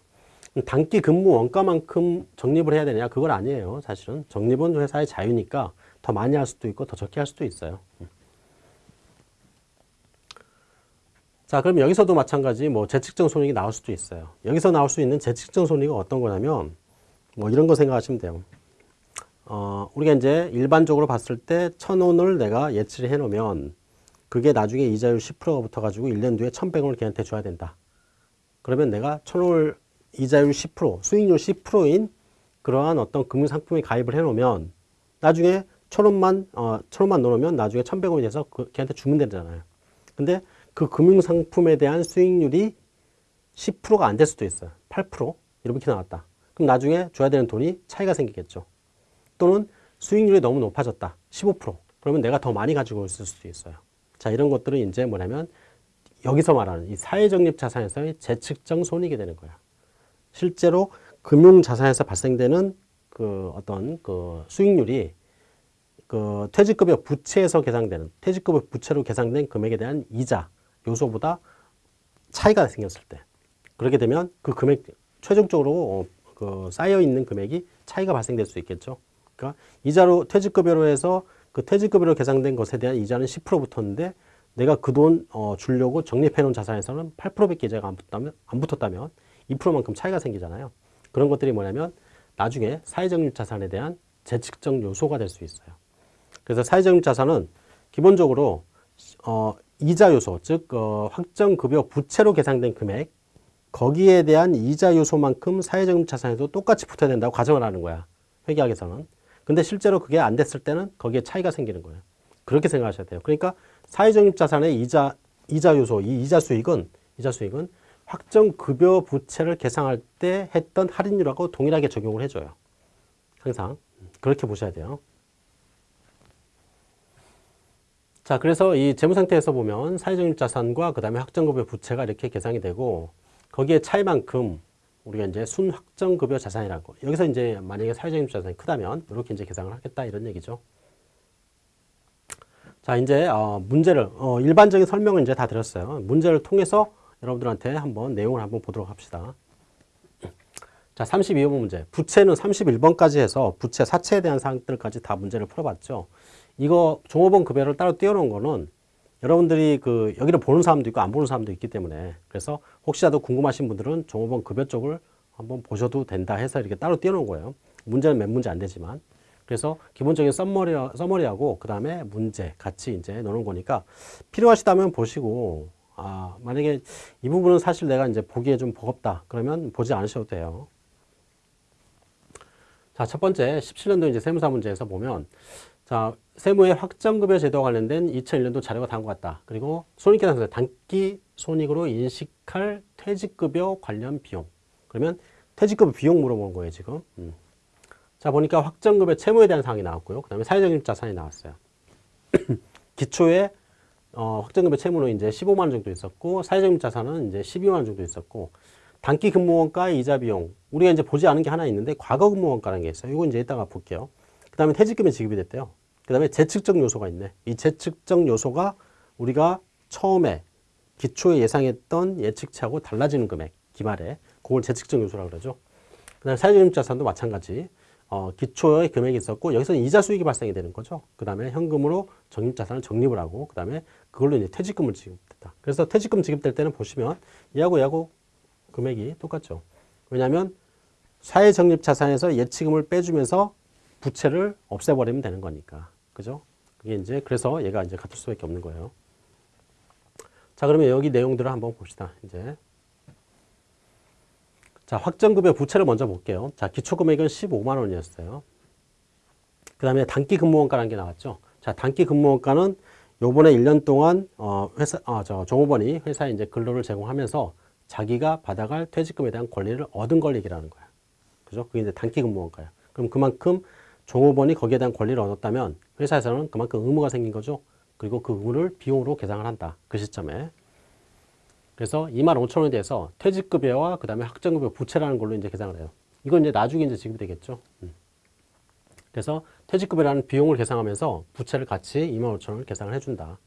단기 근무 원가만큼 적립을 해야 되냐? 그걸 아니에요, 사실은. 적립은 회사의 자유니까 더 많이 할 수도 있고 더 적게 할 수도 있어요. 자, 그럼 여기서도 마찬가지 뭐 재측정 손익이 나올 수도 있어요. 여기서 나올 수 있는 재측정 손익은 어떤 거냐면 뭐 이런 거 생각하시면 돼요. 어, 우리가 이제 일반적으로 봤을 때 천원을 내가 예치를 해 놓으면 그게 나중에 이자율 10%가 붙어가지고 1년 뒤에 1100원을 걔한테 줘야 된다. 그러면 내가 천원을 이자율 10%, 수익률 10%인 그러한 어떤 금융상품에 가입을 해 놓으면 나중에 천원만, 어, 천원만 넣으면 나중에 1100원이 돼서 그, 걔한테 주면 되잖아요. 근데 그 금융상품에 대한 수익률이 10%가 안 될 수도 있어요. 8% 이렇게 나왔다. 그럼 나중에 줘야 되는 돈이 차이가 생기겠죠. 또는 수익률이 너무 높아졌다. 15% 그러면 내가 더 많이 가지고 있을 수도 있어요. 자 이런 것들은 이제 뭐냐면 여기서 말하는 이 사회적립 자산에서의 재측정 손익이 되는 거야. 실제로 금융 자산에서 발생되는 그 어떤 그 수익률이 그 퇴직급여 부채에서 계상되는 퇴직급여 부채로 계상된 금액에 대한 이자 요소보다 차이가 생겼을 때 그렇게 되면 그 금액 최종적으로 어, 그 쌓여 있는 금액이 차이가 발생될 수 있겠죠. 그러니까 이자로 퇴직급여로 해서 그 퇴직급여로 계상된 것에 대한 이자는 10% 붙었는데 내가 그 돈 어, 주려고 적립해 놓은 자산에서는 8%밖에 이자가 안 붙었다면, 안 붙었다면 2%만큼 차이가 생기잖아요. 그런 것들이 뭐냐면 나중에 사회적립 자산에 대한 재측정 요소가 될 수 있어요. 그래서 사회적립 자산은 기본적으로 어, 이자 요소, 즉 어, 확정 급여 부채로 계산된 금액 거기에 대한 이자 요소만큼 사회적인 자산에도 똑같이 붙어야 된다고 가정을 하는 거야. 회계학에서는. 근데 실제로 그게 안 됐을 때는 거기에 차이가 생기는 거예요. 그렇게 생각하셔야 돼요. 그러니까 사회적인 자산의 이자 이자 요소, 이 이자 수익은 이자 수익은 확정 급여 부채를 계상할 때 했던 할인율하고 동일하게 적용을 해줘요. 항상 그렇게 보셔야 돼요. 자, 그래서 이 재무 상태에서 보면 사회적인 자산과 그 다음에 확정급여 부채가 이렇게 계상이 되고 거기에 차이만큼 우리가 이제 순확정급여 자산이라고 여기서 이제 만약에 사회적인 자산이 크다면 이렇게 이제 계상을 하겠다 이런 얘기죠. 자, 이제 어, 문제를 어, 일반적인 설명을 이제 다 드렸어요. 문제를 통해서 여러분들한테 한번 내용을 한번 보도록 합시다. 자, 32번 문제. 부채는 31번까지 해서 부채 사채에 대한 사항들까지 다 문제를 풀어봤죠. 이거 종업원 급여를 따로 띄워놓은 거는 여러분들이 그 여기를 보는 사람도 있고 안 보는 사람도 있기 때문에 그래서 혹시라도 궁금하신 분들은 종업원 급여 쪽을 한번 보셔도 된다 해서 이렇게 따로 띄워놓은 거예요. 문제는 몇 문제 안 되지만. 그래서 기본적인 썸머리, 서머리하고 그 다음에 문제 같이 이제 넣는 거니까 필요하시다면 보시고 아, 만약에 이 부분은 사실 내가 이제 보기에 좀 버겁다. 그러면 보지 않으셔도 돼요. 자, 첫 번째 17년도 이제 세무사 문제에서 보면 자, 세무의 확정급여 제도와 관련된 2001년도 자료가 다음과 같다. 그리고 손익계산서 단기 손익으로 인식할 퇴직급여 관련 비용. 그러면 퇴직급여 비용 물어보는 거예요, 지금. 음. 자, 보니까 확정급여 채무에 대한 사항이 나왔고요. 그 다음에 사회적인 자산이 나왔어요. 기초에 어, 확정급여 채무는 이제 15만 원 정도 있었고 사회적인 자산은 이제 12만 원 정도 있었고 단기 근무원가의 이자 비용 우리가 이제 보지 않은 게 하나 있는데 과거 근무원가라는 게 있어요. 이거 이제 이따가 볼게요. 그 다음에 퇴직금이 지급이 됐대요. 그 다음에 재측정 요소가 있네. 이 재측정 요소가 우리가 처음에 기초에 예상했던 예측치하고 달라지는 금액 기말에 그걸 재측정 요소라고 그러죠. 그 다음에 사회적인 자산도 마찬가지. 어, 기초의 금액이 있었고 여기서는 이자 수익이 발생이 되는 거죠. 그 다음에 현금으로 적립자산을 적립을 하고 그 다음에 그걸로 이제 퇴직금을 지급했다. 그래서 퇴직금 지급될 때는 보시면 얘하고 얘하고 금액이 똑같죠. 왜냐하면 사회 적립 자산에서 예치금을 빼주면서 부채를 없애버리면 되는 거니까. 그죠? 그게 이제 그래서 얘가 이제 같을 수밖에 없는 거예요. 자, 그러면 여기 내용들을 한번 봅시다. 이제 자, 확정급여 부채를 먼저 볼게요. 자, 기초금액은 15만 원이었어요. 그 다음에 단기 근무원가라는 게 나왔죠. 자, 단기 근무원가는 요번에 1년 동안 어, 회사, 아, 저 종업원이 회사에 이제 근로를 제공하면서 자기가 받아갈 퇴직금에 대한 권리를 얻은 걸 얘기를 는 거야. 그죠? 그게 이제 단기 근무원가야. 그럼 그만큼 종업원이 거기에 대한 권리를 얻었다면 회사에서는 그만큼 의무가 생긴 거죠. 그리고 그 의무를 비용으로 계상을 한다. 그 시점에. 그래서 2만 5천 원에 대해서 퇴직급여와 그 다음에 확정급여 부채라는 걸로 이제 계상을 해요. 이건 이제 나중에 이제 지급이 되겠죠. 음. 그래서 퇴직급여라는 비용을 계상하면서 부채를 같이 2만 5천 원을 계상을 해준다.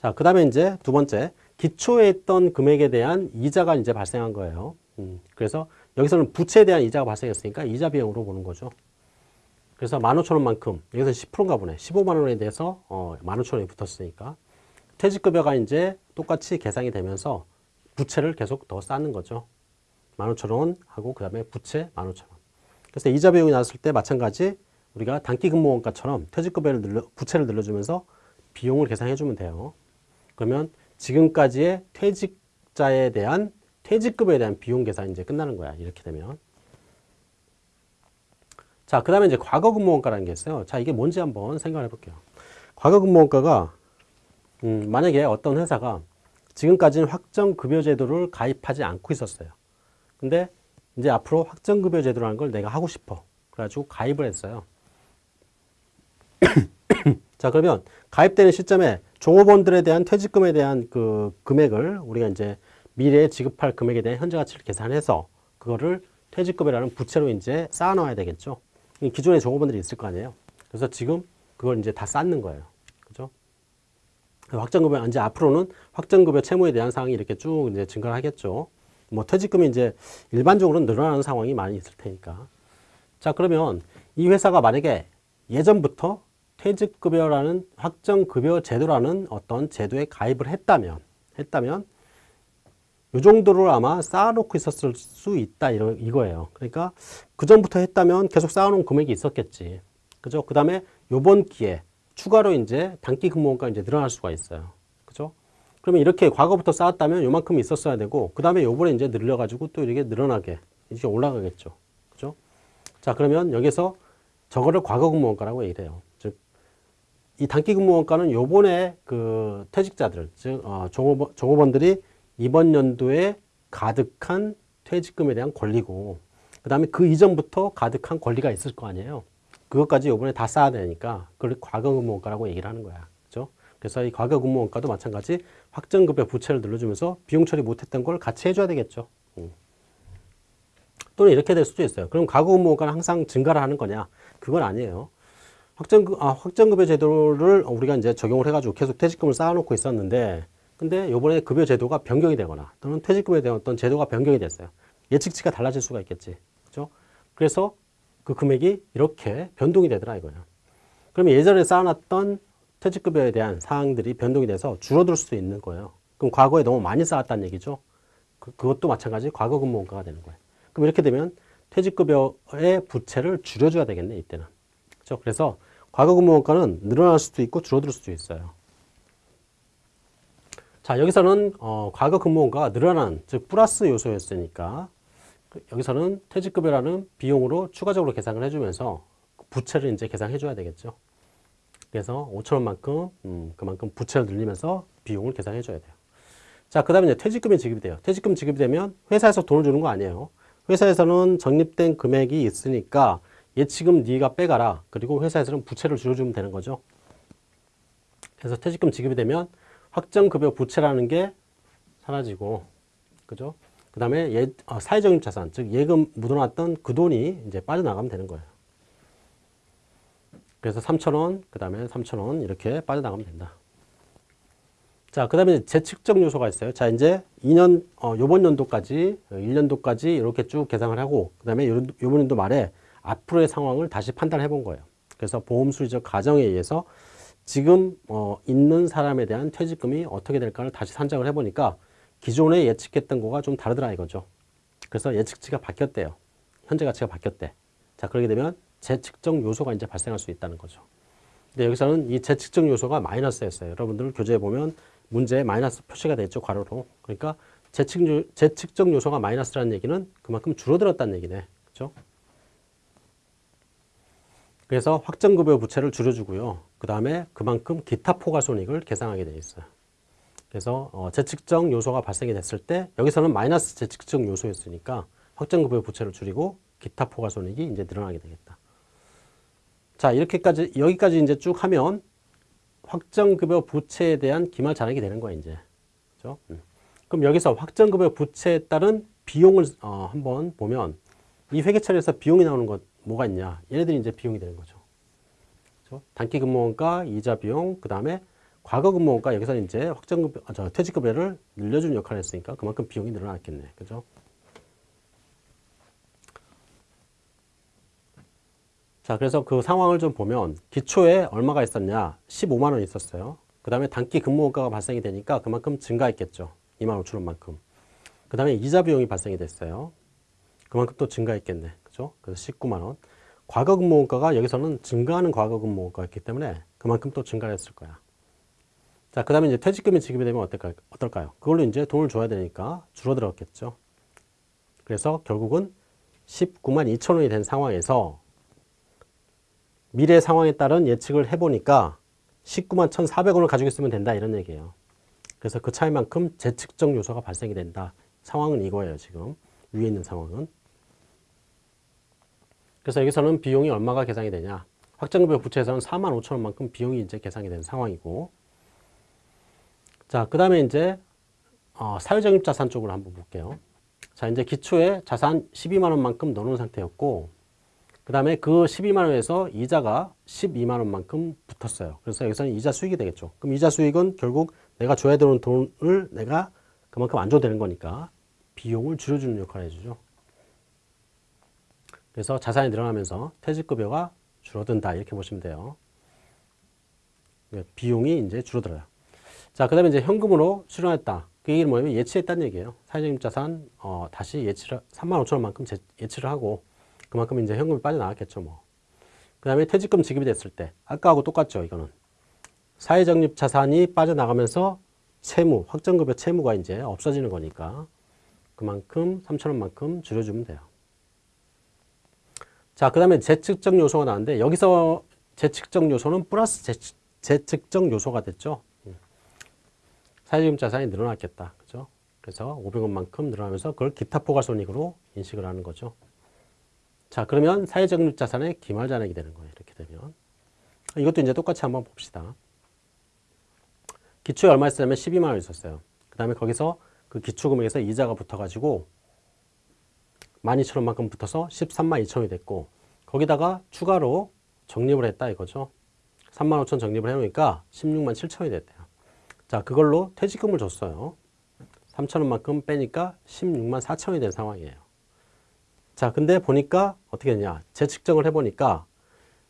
자, 그 다음에 이제 두 번째, 기초에 있던 금액에 대한 이자가 이제 발생한 거예요. 음. 그래서 여기서는 부채에 대한 이자가 발생했으니까 이자 비용으로 보는 거죠. 그래서 15,000원만큼, 여기서 10%인가 보네. 15만 원에 대해서 어, 15,000원이 붙었으니까. 퇴직급여가 이제 똑같이 계상이 되면서 부채를 계속 더 쌓는 거죠. 15,000원 하고 그 다음에 부채 15,000원. 그래서 이자 비용이 나왔을 때 마찬가지 우리가 단기 근무원가처럼 퇴직급여를 늘려, 부채를 늘려주면서 비용을 계산해 주면 돼요. 그러면 지금까지의 퇴직자에 대한 퇴직급여에 대한 비용 계산이 이제 끝나는 거야. 이렇게 되면. 자, 그 다음에 이제 과거 근무원가라는 게 있어요. 자, 이게 뭔지 한번 생각해 볼게요. 과거 근무원가가 음, 만약에 어떤 회사가 지금까지는 확정급여 제도를 가입하지 않고 있었어요. 근데 이제 앞으로 확정급여 제도라는 걸 내가 하고 싶어. 그래가지고 가입을 했어요. 자, 그러면 가입되는 시점에 종업원들에 대한 퇴직금에 대한 그 금액을 우리가 이제 미래에 지급할 금액에 대한 현재 가치를 계산해서 그거를 퇴직급여라는 부채로 이제 쌓아놔야 되겠죠. 기존에 종업원들이 있을 거 아니에요. 그래서 지금 그걸 이제 다 쌓는 거예요. 그죠? 확정급여, 이제 앞으로는 확정급여 채무에 대한 사항이 이렇게 쭉 이제 증가를 하겠죠. 뭐 퇴직금이 이제 일반적으로 늘어나는 상황이 많이 있을 테니까. 자, 그러면 이 회사가 만약에 예전부터 퇴직급여라는 확정급여 제도라는 어떤 제도에 가입을 했다면, 했다면, 이 정도를 아마 쌓아놓고 있었을 수 있다, 이러, 이거예요. 그러니까 그 전부터 했다면 계속 쌓아놓은 금액이 있었겠지. 그죠? 그 다음에 요번 기회에 추가로 이제 단기 근무원가 이제 늘어날 수가 있어요. 그죠? 그러면 이렇게 과거부터 쌓았다면 요만큼 있었어야 되고 그 다음에 요번에 이제 늘려가지고 또 이렇게 늘어나게 이렇게 올라가겠죠. 그죠? 자 그러면 여기서 저거를 과거 근무원가라고 얘기를 해요. 즉, 이 단기 근무원가는 요번에 그 퇴직자들, 즉, 어, 종업원, 종업원들이 이번 연도에 가득한 퇴직금에 대한 권리고 그 다음에 그 이전부터 가득한 권리가 있을 거 아니에요. 그것까지 요번에 다 쌓아야 되니까 그걸 과거 근무원가라고 얘기를 하는 거야. 그죠? 그래서 이 과거 근무원가도 마찬가지 확정급여 부채를 늘려주면서 비용 처리 못했던 걸 같이 해줘야 되겠죠. 음. 또는 이렇게 될 수도 있어요. 그럼 과거 근무원가는 항상 증가를 하는 거냐? 그건 아니에요. 확정급, 아, 확정급여 제도를 우리가 이제 적용을 해가지고 계속 퇴직금을 쌓아놓고 있었는데 근데 요번에 급여 제도가 변경이 되거나 또는 퇴직금에 대한 어떤 제도가 변경이 됐어요. 예측치가 달라질 수가 있겠지. 그죠? 그래서 그 금액이 이렇게 변동이 되더라 이거예요. 그러면 예전에 쌓아놨던 퇴직급여에 대한 사항들이 변동이 돼서 줄어들 수도 있는 거예요. 그럼 과거에 너무 많이 쌓았다는 얘기죠. 그, 그것도 마찬가지 과거 근무원가가 되는 거예요. 그럼 이렇게 되면 퇴직급여의 부채를 줄여줘야 되겠네 이때는. 그렇죠? 그래서 과거 근무원가는 늘어날 수도 있고 줄어들 수도 있어요. 자 여기서는 어, 과거 근무원가가 늘어난 즉 플러스 요소였으니까 그 여기서는 퇴직급여라는 비용으로 추가적으로 계산을 해주면서 부채를 이제 계산해 줘야 되겠죠. 그래서 5천 원만큼 음, 그만큼 부채를 늘리면서 비용을 계산해 줘야 돼요. 자, 그 다음에 이제 퇴직금이 지급이 돼요. 퇴직금 지급이 되면 회사에서 돈을 주는 거 아니에요. 회사에서는 적립된 금액이 있으니까 예치금 네가 빼가라. 그리고 회사에서는 부채를 줄여주면 되는 거죠. 그래서 퇴직금 지급이 되면 확정급여 부채라는 게 사라지고, 그죠? 그 다음에 예, 어, 사회적인 자산, 즉 예금 묻어놨던 그 돈이 이제 빠져나가면 되는 거예요. 그래서 3,000원, 그 다음에 3,000원 이렇게 빠져나가면 된다. 자, 그 다음에 재측정 요소가 있어요. 자, 이제 2년, 어, 요번 연도까지, 1년도까지 이렇게 쭉 계산을 하고, 그 다음에 요번 연도 말에 앞으로의 상황을 다시 판단해 본 거예요. 그래서 보험수리적 가정에 의해서 지금 어, 있는 사람에 대한 퇴직금이 어떻게 될까를 다시 산정을 해보니까 기존에 예측했던 거가 좀 다르더라 이거죠. 그래서 예측치가 바뀌었대요. 현재 가치가 바뀌었대. 자, 그렇게 되면 재측정 요소가 이제 발생할 수 있다는 거죠. 근데 여기서는 이 재측정 요소가 마이너스였어요. 여러분들 교재에 보면 문제에 마이너스 표시가 됐죠, 괄호로. 그러니까 재측, 재측정 요소가 마이너스라는 얘기는 그만큼 줄어들었다는 얘기네. 그죠? 그래서 확정급여 부채를 줄여주고요. 그 다음에 그만큼 기타 포괄손익을 계산하게 되어 있어요. 그래서 어, 재측정 요소가 발생이 됐을 때 여기서는 마이너스 재측정 요소였으니까 확정급여 부채를 줄이고 기타 포괄손익이 이제 늘어나게 되겠다. 자 이렇게까지 여기까지 이제 쭉 하면 확정급여 부채에 대한 기말 잔액이 되는 거야 이제. 음. 그럼 여기서 확정급여 부채에 따른 비용을 어, 한번 보면 이 회계처리에서 비용이 나오는 것 뭐가 있냐? 얘네들이 이제 비용이 되는 거죠. 그죠? 단기 근무원가, 이자 비용, 그 다음에 과거 근무원가 여기서 이제 확정급여, 아, 저 퇴직급여를 늘려주는 역할을 했으니까 그만큼 비용이 늘어났겠네. 그죠? 자, 그래서 그 상황을 좀 보면 기초에 얼마가 있었냐? 15만 원 있었어요. 그 다음에 단기 근무원가가 발생이 되니까 그만큼 증가했겠죠. 2만 5천 원만큼. 그 다음에 이자 비용이 발생이 됐어요. 그만큼 또 증가했겠네. 그죠? 그래서 19만 원. 과거 근무원가가 여기서는 증가하는 과거 근무원가였기 때문에 그만큼 또 증가를 했을 거야. 자, 그 다음에 이제 퇴직금이 지급이 되면 어떨까요? 어떨까요? 그걸로 이제 돈을 줘야 되니까 줄어들었겠죠. 그래서 결국은 19만 2천 원이 된 상황에서 미래 상황에 따른 예측을 해보니까 19만 1,400원을 가지고 있으면 된다 이런 얘기예요. 그래서 그 차이만큼 재측정 요소가 발생이 된다. 상황은 이거예요 지금 위에 있는 상황은. 그래서 여기서는 비용이 얼마가 계산이 되냐. 확정급여 부채에서는 4만 5천 원만큼 비용이 이제 계산이 된 상황이고 자, 그 다음에 이제 어, 사회적립 자산 쪽으로 한번 볼게요. 자, 이제 기초에 자산 12만 원만큼 넣어놓은 상태였고 그 다음에 그 12만 원에서 이자가 12만 원만큼 붙었어요. 그래서 여기서는 이자 수익이 되겠죠. 그럼 이자 수익은 결국 내가 줘야 되는 돈을 내가 그만큼 안 줘도 되는 거니까 비용을 줄여주는 역할을 해주죠. 그래서 자산이 늘어나면서 퇴직급여가 줄어든다 이렇게 보시면 돼요. 비용이 이제 줄어들어요. 자, 그 다음에 이제 현금으로 수령했다. 그 얘기는 뭐냐면 예치했다는 얘기예요. 사회적인 자산 어, 다시 예치를 3만 5천 원만큼 예치를 하고 그만큼 이제 현금이 빠져나왔겠죠, 뭐. 그 다음에 퇴직금 지급이 됐을 때, 아까하고 똑같죠, 이거는. 사회적립 자산이 빠져나가면서 채무, 확정급여 채무가 이제 없어지는 거니까 그만큼 3천 원만큼 줄여주면 돼요. 자, 그 다음에 재측정 요소가 나왔는데 여기서 재측정 요소는 플러스 재측, 재측정 요소가 됐죠. 음. 사회적인 자산이 늘어났겠다. 그죠? 그래서 500원만큼 늘어나면서 그걸 기타 포괄손익으로 인식을 하는 거죠. 자, 그러면 사회적 자산의 기말 잔액이 되는 거예요. 이렇게 되면. 이것도 이제 똑같이 한번 봅시다. 기초에 얼마 있었냐면 12만 원 있었어요. 그 다음에 거기서 그 기초금액에서 이자가 붙어가지고 12,000원만큼 붙어서 13만 2천원이 됐고 거기다가 추가로 적립을 했다 이거죠. 3만 5천 적립을 해놓으니까 16만 7천원이 됐대요. 자 그걸로 퇴직금을 줬어요. 3천원만큼 빼니까 16만 4천원이 된 상황이에요. 자 근데 보니까 어떻게 했냐 재측정을 해보니까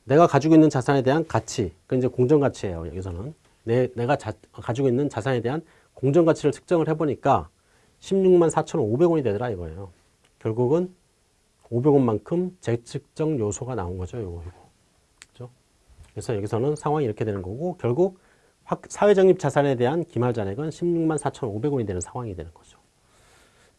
내가 가지고 있는 자산에 대한 가치 그 이제 공정가치예요 여기서는 내, 내가 자, 가지고 있는 자산에 대한 공정가치를 측정을 해보니까 16만 4,500원이 되더라 이거예요. 결국은 500원만큼 재측정 요소가 나온 거죠. 요거, 요거. 그죠? 그래서 여기서는 상황이 이렇게 되는 거고 결국 사회적립 자산에 대한 기말 잔액은 16만 4,500원이 되는 상황이 되는 거죠.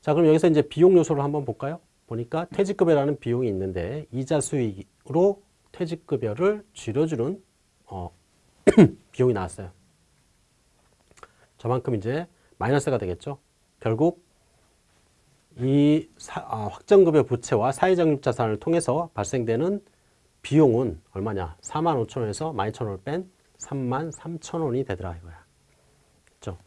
자, 그럼 여기서 이제 비용 요소를 한번 볼까요? 보니까 퇴직급여라는 비용이 있는데 이자 수익으로 퇴직급여를 줄여주는 어, 비용이 나왔어요. 저만큼 이제 마이너스가 되겠죠. 결국 이 사, 아, 확정급여 부채와 사회적립자산을 통해서 발생되는 비용은 얼마냐? 4만 5천 원에서 12,000원을 뺀 3만 3천 원이 되더라 이거야. 그렇죠?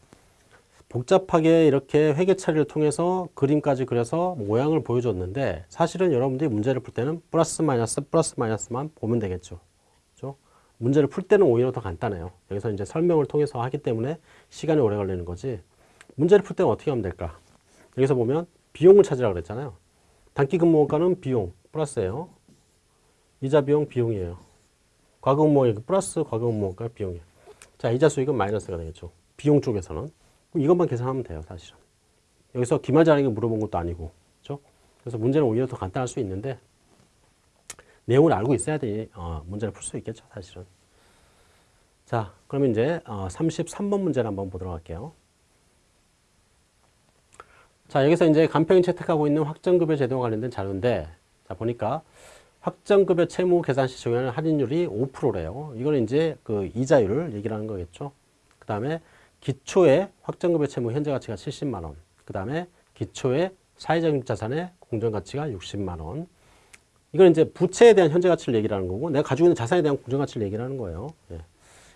복잡하게 이렇게 회계 처리를 통해서 그림까지 그려서 모양을 보여줬는데 사실은 여러분들이 문제를 풀 때는 플러스 마이너스 플러스 마이너스만 보면 되겠죠. 그렇죠? 문제를 풀 때는 오히려 더 간단해요. 여기서 이제 설명을 통해서 하기 때문에 시간이 오래 걸리는 거지. 문제를 풀 때는 어떻게 하면 될까? 여기서 보면 비용을 찾으라고 그랬잖아요. 단기 근무원가는 비용 플러스예요. 이자 비용 비용이에요. 과거 근무원 플러스 과거 근무원가 비용이에요. 자, 이자 수익은 마이너스가 되겠죠. 비용 쪽에서는. 이것만 계산하면 돼요, 사실은. 여기서 기말 잔액을 물어본 것도 아니고. 그렇죠? 그래서 문제는 오히려 더 간단할 수 있는데 내용을 알고 있어야 돼 어, 문제를 풀 수 있겠죠, 사실은. 자, 그러면 이제 어, 33번 문제를 한번 보도록 할게요. 자, 여기서 이제 간평이 채택하고 있는 확정급여 제도와 관련된 자료인데, 자, 보니까 확정급여 채무 계산 시 적용하는 할인율이 5%래요. 이거는 이제 그 이자율을 얘기를 하는 거겠죠. 그 다음에 기초의 확정급여 채무 현재 가치가 70만원. 그 다음에 기초의 사회적 자산의 공정가치가 60만원. 이건 이제 부채에 대한 현재 가치를 얘기를 하는 거고 내가 가지고 있는 자산에 대한 공정 가치를 얘기를 하는 거예요. 예.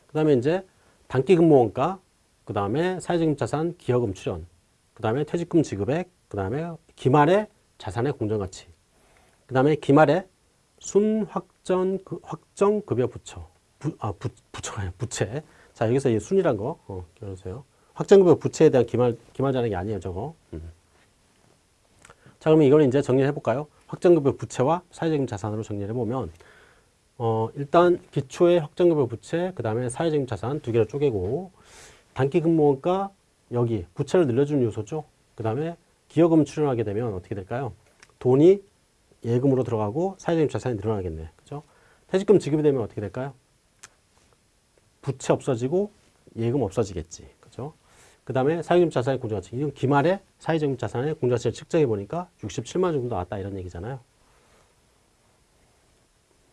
그 다음에 이제 단기 근무원가, 그 다음에 사회적 자산 기여금 출연, 그 다음에 퇴직금 지급액, 그 다음에 기말의 자산의 공정 가치, 그 다음에 기말의 순확정 그, 확정 급여 부처, 부, 아 부, 부처가 아니라 부채. 자 여기서 이 순이란 거 어, 기억하세요. 확정급여 부채에 대한 기말 기말 잔액이 아니에요, 저거. 음. 자 그러면 이걸 이제 정리해 볼까요? 확정급여 부채와 사회적인 자산으로 정리를 해보면 어, 일단 기초의 확정급여 부채, 그 다음에 사회적인 자산 두 개로 쪼개고 단기 근무원가 여기 부채를 늘려주는 요소죠. 그 다음에 기여금 출연하게 되면 어떻게 될까요? 돈이 예금으로 들어가고 사회적인 자산이 늘어나겠네. 그죠? 퇴직금 지급이 되면 어떻게 될까요? 부채 없어지고 예금 없어지겠지. 그죠? 그 다음에 사회적인 자산의 공정가치. 이건 기말에 사회적인 자산의 공정가치를 측정해 보니까 67만 정도 나왔다 이런 얘기잖아요.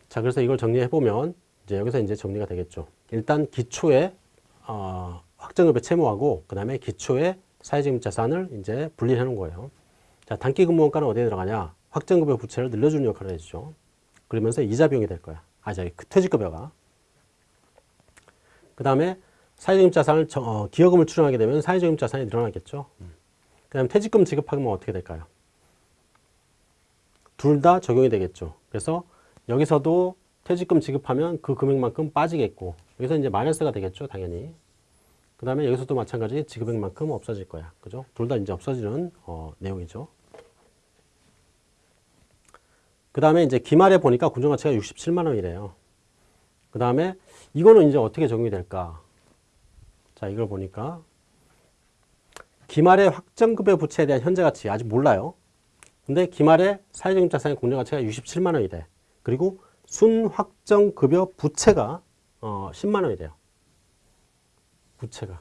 자, 그래서 이걸 정리해 보면 이제 여기서 이제 정리가 되겠죠. 일단 기초에 어, 확정급여 채무하고 그 다음에 기초의 사회적인 자산을 이제 분리해 놓은 거예요. 자, 단기 근무원가는 어디에 들어가냐? 확정급여 부채를 늘려주는 역할을 해주죠. 그러면서 이자 비용이 될 거야. 아, 저기 퇴직급여가. 그 다음에 사회적인 자산을 어, 기여금을 출연하게 되면 사회적인 자산이 늘어나겠죠. 그 다음에 퇴직금 지급하면 어떻게 될까요? 둘 다 적용이 되겠죠. 그래서 여기서도 퇴직금 지급하면 그 금액만큼 빠지겠고 여기서 이제 마이너스가 되겠죠. 당연히. 그 다음에 여기서도 마찬가지 지급액만큼 없어질 거야. 그죠? 둘 다 이제 없어지는 어, 내용이죠. 그 다음에 이제 기말에 보니까 군정가치가 67만 원이래요. 그 다음에 이거는 이제 어떻게 적용이 될까? 자, 이걸 보니까 기말의 확정급여 부채에 대한 현재 가치 아직 몰라요. 근데 기말의 사회적 자산의 공정가치가 67만 원이래. 그리고 순확정급여 부채가 어, 10만 원이래요. 부채가.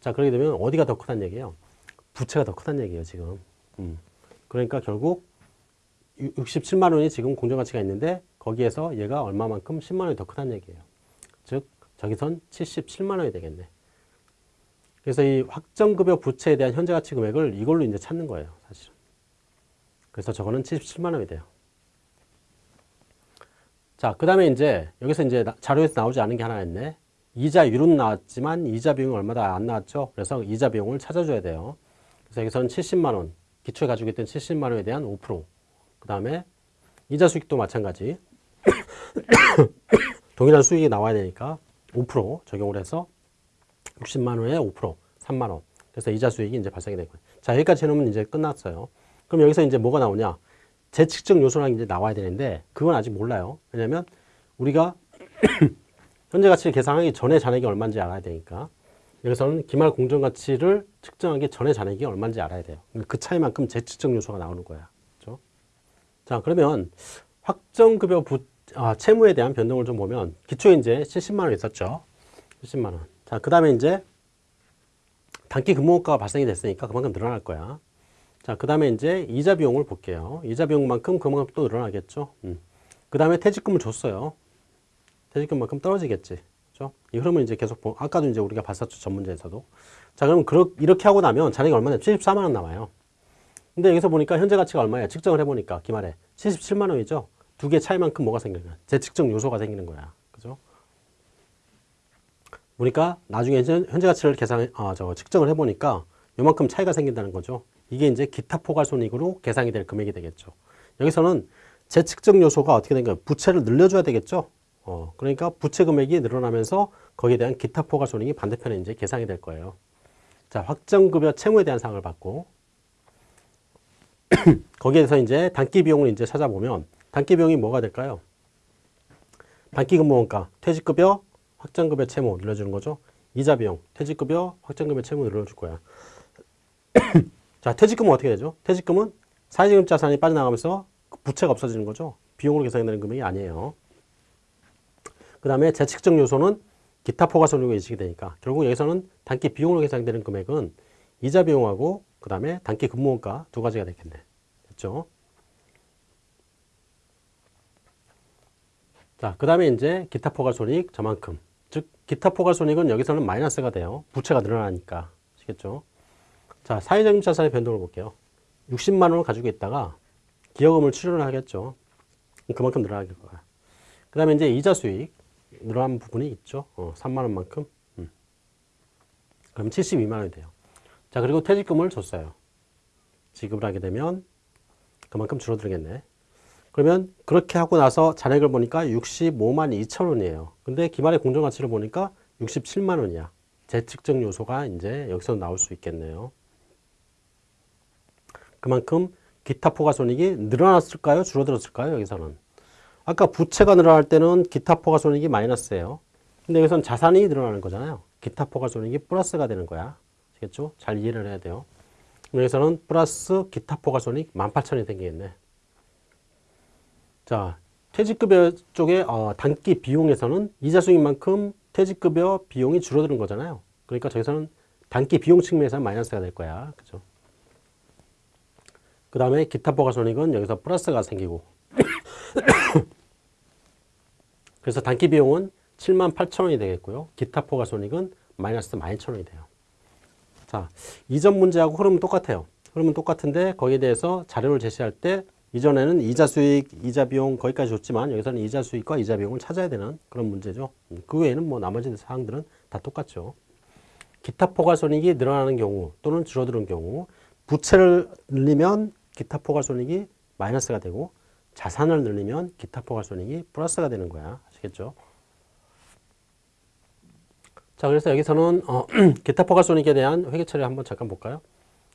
자, 그렇게 되면 어디가 더 크다는 얘기예요? 부채가 더 크다는 얘기예요, 지금. 음. 그러니까 결국 67만 원이 지금 공정가치가 있는데 거기에서 얘가 얼마만큼 10만 원이 더 크다는 얘기예요. 즉, 저기선 77만 원이 되겠네. 그래서 이 확정급여 부채에 대한 현재 가치 금액을 이걸로 이제 찾는 거예요, 사실은. 그래서 저거는 77만 원이 돼요. 자, 그 다음에 이제 여기서 이제 자료에서 나오지 않은 게 하나 있네. 이자율은 나왔지만 이자 비용이 얼마다 안 나왔죠. 그래서 이자 비용을 찾아줘야 돼요. 그래서 여기서는 70만 원, 기초에 가지고 있던 70만 원에 대한 5%. 그 다음에 이자 수익도 마찬가지. 동일한 수익이 나와야 되니까 5% 적용을 해서 60만 원에 5%, 3만 원. 그래서 이자 수익이 이제 발생이 되고. 자, 여기까지 해놓으면 이제 끝났어요. 그럼 여기서 이제 뭐가 나오냐? 재측정 요소랑 이제 나와야 되는데 그건 아직 몰라요. 왜냐면 우리가 현재 가치를 계산하기 전에 잔액이 얼마인지 알아야 되니까 여기서는 기말 공정 가치를 측정하기 전에 잔액이 얼마인지 알아야 돼요. 그 차이만큼 재측정 요소가 나오는 거야. 그렇죠? 자, 그러면 확정급여 부, 아, 채무에 대한 변동을 좀 보면 기초에 이제 70만 원 있었죠. 70만 원. 자, 그 다음에 이제 단기 근무원가가 발생이 됐으니까 그만큼 늘어날 거야. 자, 그 다음에 이제 이자 비용을 볼게요. 이자 비용만큼 그만큼 또 늘어나겠죠. 음. 그 다음에 퇴직금을 줬어요. 퇴직금만큼 떨어지겠지. 그죠? 이 흐름을 이제 계속 보, 아까도 이제 우리가 봤었죠. 전문제에서도. 자, 그럼 그렇, 이렇게 하고 나면 잔액이 얼마냐? 74만 원 남아요. 근데 여기서 보니까 현재 가치가 얼마야? 측정을 해보니까 기말에 77만 원이죠. 두 개 차이만큼 뭐가 거야? 재측정 요소가 생기는 거야. 그죠? 보니까 나중에 현재 가치를 계산, 아, 저 측정을 해보니까 요만큼 차이가 생긴다는 거죠. 이게 이제 기타 포괄손익으로 계산이 될 금액이 되겠죠. 여기서는 재측정 요소가 어떻게 된가요? 부채를 늘려줘야 되겠죠. 어, 그러니까 부채 금액이 늘어나면서 거기에 대한 기타 포괄손익이 반대편에 이제 계산이 될 거예요. 자, 확정급여 채무에 대한 사항을 받고 거기에서 이제 단기 비용을 이제 찾아보면 단기 비용이 뭐가 될까요? 단기 근무원가, 퇴직급여, 확정급여 채무 늘려주는 거죠. 이자 비용, 퇴직급여, 확정급여 채무 늘려줄 거야. 자, 퇴직금은 어떻게 되죠? 퇴직금은 사회적인 자산이 빠져나가면서 부채가 없어지는 거죠. 비용으로 계산되는 금액이 아니에요. 그 다음에 재측정 요소는 기타 포괄손익으로 인식이 되니까 결국 여기서는 단기 비용으로 계산되는 금액은 이자 비용하고 그 다음에 단기 근무원가 두 가지가 되겠네. 됐죠? 자, 그 다음에 이제 기타 포괄손익 저만큼. 즉, 기타 포괄손익은 여기서는 마이너스가 돼요. 부채가 늘어나니까. 아시겠죠? 자, 사회적인 자산의 변동을 볼게요. 60만 원을 가지고 있다가 기여금을 출연을 하겠죠. 그만큼 늘어나게 거야. 그 다음에 이제 이자 수익 늘어난 부분이 있죠. 어, 3만 원만큼. 음. 그럼 72만 원이 돼요. 자, 그리고 퇴직금을 줬어요. 지급을 하게 되면 그만큼 줄어들겠네. 그러면 그렇게 하고 나서 잔액을 보니까 65만 2천 원이에요. 근데 기말의 공정가치를 보니까 67만 원이야. 재측정 요소가 이제 여기서 나올 수 있겠네요. 그만큼 기타 포괄손익이 늘어났을까요? 줄어들었을까요? 여기서는. 아까 부채가 늘어날 때는 기타 포괄손익이 마이너스예요. 근데 여기서는 자산이 늘어나는 거잖아요. 기타 포괄손익이 플러스가 되는 거야. 아시겠죠? 잘 이해를 해야 돼요. 여기서는 플러스 기타 포괄손익 18,000이 생기겠네. 자, 퇴직급여 쪽에 어, 단기 비용에서는 이자 수익만큼 퇴직급여 비용이 줄어드는 거잖아요. 그러니까 저기서는 단기 비용 측면에서 마이너스가 될 거야. 그죠? 그 다음에 기타 포괄손익은 여기서 플러스가 생기고 그래서 단기 비용은 7만 8천 원이 되겠고요. 기타 포괄손익은 마이너스 12,000원이 돼요. 자, 이전 문제하고 흐름은 똑같아요. 흐름은 똑같은데 거기에 대해서 자료를 제시할 때 이전에는 이자 수익, 이자 비용 거기까지 줬지만 여기서는 이자 수익과 이자 비용을 찾아야 되는 그런 문제죠. 음, 그 외에는 뭐 나머지 사항들은 다 똑같죠. 기타 포괄손익이 늘어나는 경우 또는 줄어드는 경우 부채를 늘리면 기타 포괄손익이 마이너스가 되고 자산을 늘리면 기타 포괄손익이 플러스가 되는 거야. 아시겠죠? 자, 그래서 여기서는 어, 기타 포괄손익에 대한 회계 처리 한번 잠깐 볼까요?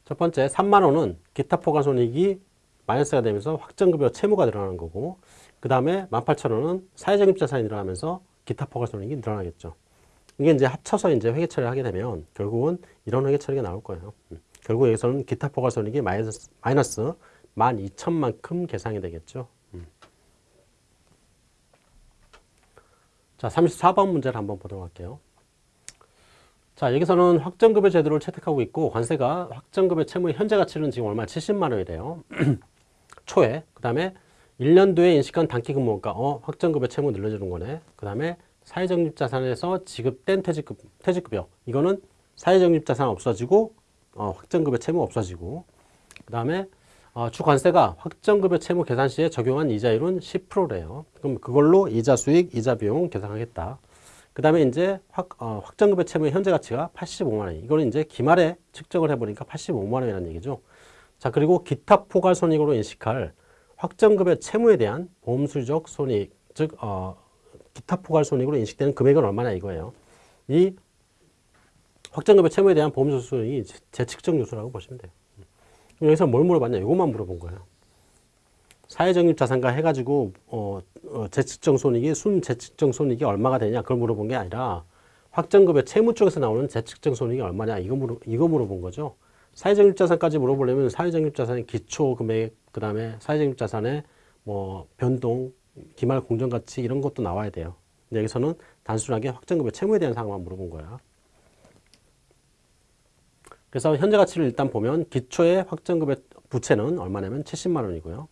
첫 번째, 3만 원은 기타 포괄손익이 마이너스가 되면서 확정급여 채무가 늘어나는 거고 그 다음에 18,000원은 사회적인 자산이 늘어나면서 기타 포괄손익이 늘어나겠죠. 이게 이제 합쳐서 이제 회계 처리를 하게 되면 결국은 이런 회계 처리가 나올 거예요. 음. 결국 여기서는 기타 포괄손익이 마이너스, 마이너스 12,000만큼 계산이 되겠죠. 자, 34번 문제를 한번 보도록 할게요. 자, 여기서는 확정급여 제도를 채택하고 있고 관세가 확정급여 채무의 현재 가치는 지금 얼마 70만 원이래요. 초에. 그 다음에 1년 뒤에 인식한 단기 근무원가 어, 확정급여 채무 늘려주는 거네. 그 다음에 사회적립 자산에서 지급된 퇴직급 퇴직급여. 이거는 사회적립 자산 없어지고 어, 확정급여 채무 없어지고. 그 다음에 어, 주관세가 확정급여 채무 계산 시에 적용한 이자율은 10%래요. 그럼 그걸로 이자 수익, 이자 비용 계산하겠다. 그 다음에 이제 확, 어, 확정급여 채무의 현재 가치가 85만 원. 이거는 이제 기말에 측정을 해보니까 85만 원이라는 얘기죠. 자, 그리고 기타 포괄 손익으로 인식할 확정급여 채무에 대한 보험수적 손익, 즉, 어, 기타 포괄 손익으로 인식되는 금액은 얼마나 이거예요. 이 확정급여 채무에 대한 재- 재측정 요소라고 보시면 돼요. 여기서 뭘 물어봤냐? 이것만 물어본 거예요. 사회적립 자산가 해가지고 어, 어, 재측정 손익이 순 재측정 손익이 얼마가 되냐 그걸 물어본 게 아니라 확정급여 채무 쪽에서 나오는 재측정 손익이 얼마냐 이거 물어 이거 물어본 거죠. 사회적립 자산까지 물어보려면 사회적립 자산의 기초 금액 그 다음에 사회적립 자산의 뭐 변동 기말 공정 가치 이런 것도 나와야 돼요. 근데 여기서는 단순하게 확정급여 채무에 대한 사항만 물어본 거야. 그래서 현재 가치를 일단 보면 기초의 확정급여 부채는 얼마냐면 70만 원이고요.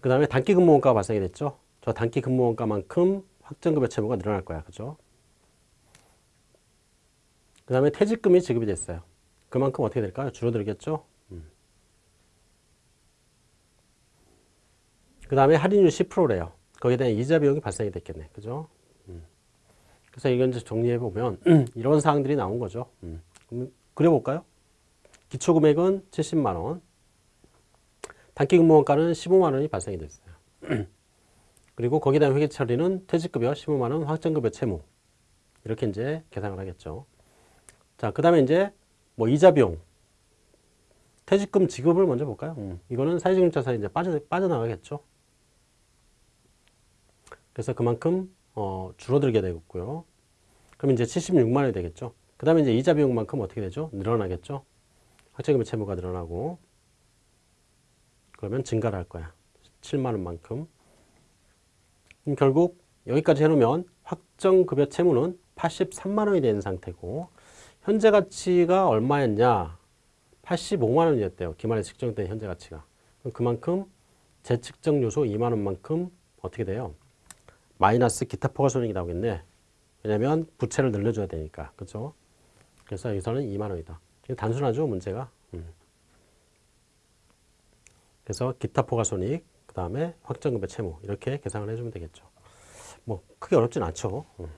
그 다음에 단기 근무원가가 발생이 됐죠. 저 단기 근무원가만큼 확정급여 채무가 늘어날 거야. 그죠? 그 다음에 퇴직금이 지급이 됐어요. 그만큼 어떻게 될까요? 줄어들겠죠? 그 다음에 할인율 10%래요. 거기에 대한 이자 비용이 발생이 됐겠네. 그죠? 음. 그래서 이건 이제 정리해 보면 이런 사항들이 나온 거죠. 음. 그려볼까요? 기초금액은 70만 원, 단기 근무원가는 15만 원이 발생이 됐어요. 그리고 거기에 대한 회계 처리는 퇴직급여 15만 원, 확정급여 채무 이렇게 이제 계산을 하겠죠. 자, 그 다음에 이제 뭐 이자 비용, 퇴직금 지급을 먼저 볼까요? 음, 이거는 사회적인 자산이 이제 빠져 빠져나가겠죠. 그래서 그만큼 어, 줄어들게 되겠고요. 그럼 이제 76만 원이 되겠죠. 그 다음에 이제 이자 비용만큼 어떻게 되죠? 늘어나겠죠. 확정금의 채무가 늘어나고 그러면 증가를 할 거야. 7만 원만큼. 그럼 결국 여기까지 해놓으면 확정급여 채무는 83만 원이 된 상태고 현재 가치가 얼마였냐? 85만 원이었대요. 기말에 측정된 현재 가치가. 그만큼 재측정 요소 2만 원만큼 어떻게 돼요? 마이너스 기타 포괄 손익이 나오겠네. 왜냐면 부채를 늘려줘야 되니까. 그죠? 그래서 여기서는 2만 원이다. 단순하죠, 문제가. 음. 그래서 기타 포괄 손익, 그 다음에 확정급여 채무 이렇게 계산을 해주면 되겠죠. 뭐 크게 어렵진 않죠. 음.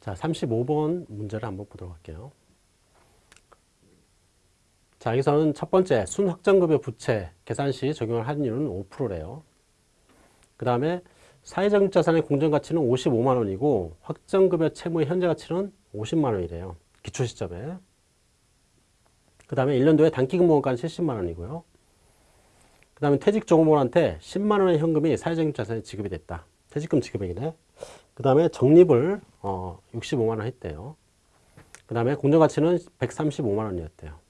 자, 35번 문제를 한번 보도록 할게요. 자, 여기서는 첫 번째 순확정급여 부채 계산 시 적용할 할인율은 5%래요. 그 다음에 사회적 자산의 공정가치는 55만 원이고 확정급여 채무의 현재 가치는 50만 원이래요. 기초 시점에. 그 다음에 1년 뒤에 단기근무원가는 70만 원이고요. 그 다음에 퇴직 종업원한테 10만 원의 현금이 사회적 자산에 지급이 됐다. 퇴직금 지급액이네. 그 다음에 적립을 어, 65만 원 했대요. 그 다음에 공정가치는 135만 원이었대요.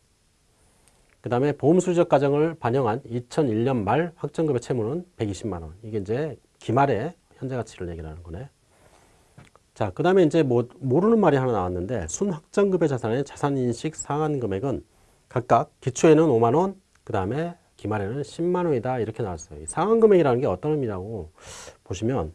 그 다음에 보험수적 과정을 반영한 2001년 말 확정급여 채무는 120만 원. 이게 이제 기말의 현재 가치를 얘기하는 거네. 자, 그 다음에 이제 뭐 모르는 말이 하나 나왔는데 순확정급여 자산의 자산인식 상한 금액은 각각 기초에는 5만 원, 그 다음에 기말에는 10만 원이다 이렇게 나왔어요. 이 상한 금액이라는 게 어떤 의미라고 보시면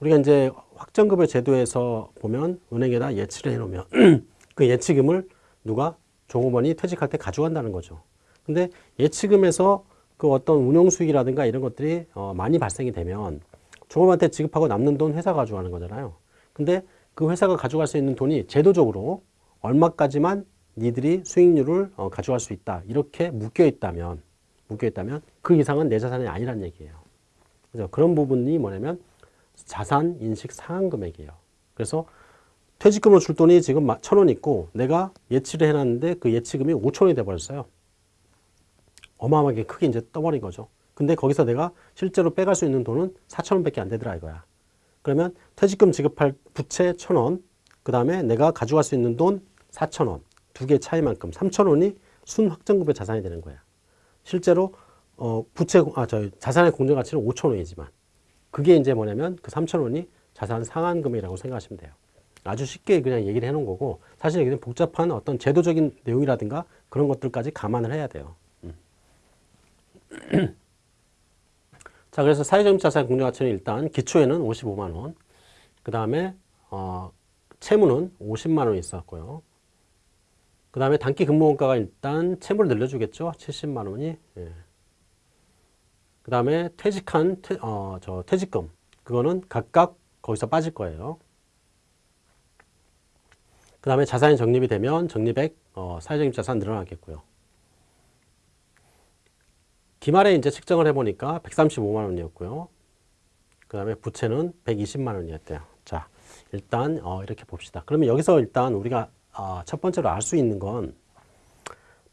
우리가 이제 확정급여 제도에서 보면 은행에다 예치를 해놓으면 그 예치금을 누가 종업원이 퇴직할 때 가져간다는 거죠. 근데 예치금에서 그 어떤 운용 수익이라든가 이런 것들이 어 많이 발생이 되면 종업원한테 지급하고 남는 돈 회사가 가져가는 거잖아요. 근데 그 회사가 가져갈 수 있는 돈이 제도적으로 얼마까지만 니들이 수익률을 어 가져갈 수 있다. 이렇게 묶여 있다면 묶여 있다면 그 이상은 내 자산이 아니란 얘기예요. 그래서 그런 부분이 뭐냐면 자산 인식 상한 금액이에요. 그래서 퇴직금으로 줄 돈이 지금 천 원 있고 내가 예치를 해놨는데 그 예치금이 5천 원이 돼버렸어요. 어마어마하게 크게 이제 떠버린 거죠. 근데 거기서 내가 실제로 빼갈 수 있는 돈은 4천 원 밖에 안 되더라 이거야. 그러면 퇴직금 지급할 부채 천 원, 그 다음에 내가 가져갈 수 있는 돈 4천 원, 두 개 차이만큼 3천 원이 순확정급여 자산이 되는 거야. 실제로 어 부채 아 저 자산의 공정 가치는 5천 원이지만 그게 이제 뭐냐면 그 3천 원이 자산 상한금이라고 생각하시면 돼요. 아주 쉽게 그냥 얘기를 해놓은 거고 사실 여기는 복잡한 어떤 제도적인 내용이라든가 그런 것들까지 감안을 해야 돼요. 음. 자, 그래서 사회적 자산 공유가치는 일단 기초에는 55만 원, 그 다음에 어, 채무는 50만 원이 있었고요. 그 다음에 단기 근무원가가 일단 채무를 늘려주겠죠. 70만 원이. 예. 그 다음에 퇴직한 퇴, 어, 저 퇴직금 그거는 각각 거기서 빠질 거예요. 그 다음에 자산이 적립이 되면 적립액 어, 사회적인 자산 늘어나겠고요. 기말에 이제 측정을 해보니까 135만 원이었고요. 그 다음에 부채는 120만 원이었대요. 자, 일단 어, 이렇게 봅시다. 그러면 여기서 일단 우리가 어, 첫 번째로 알 수 있는 건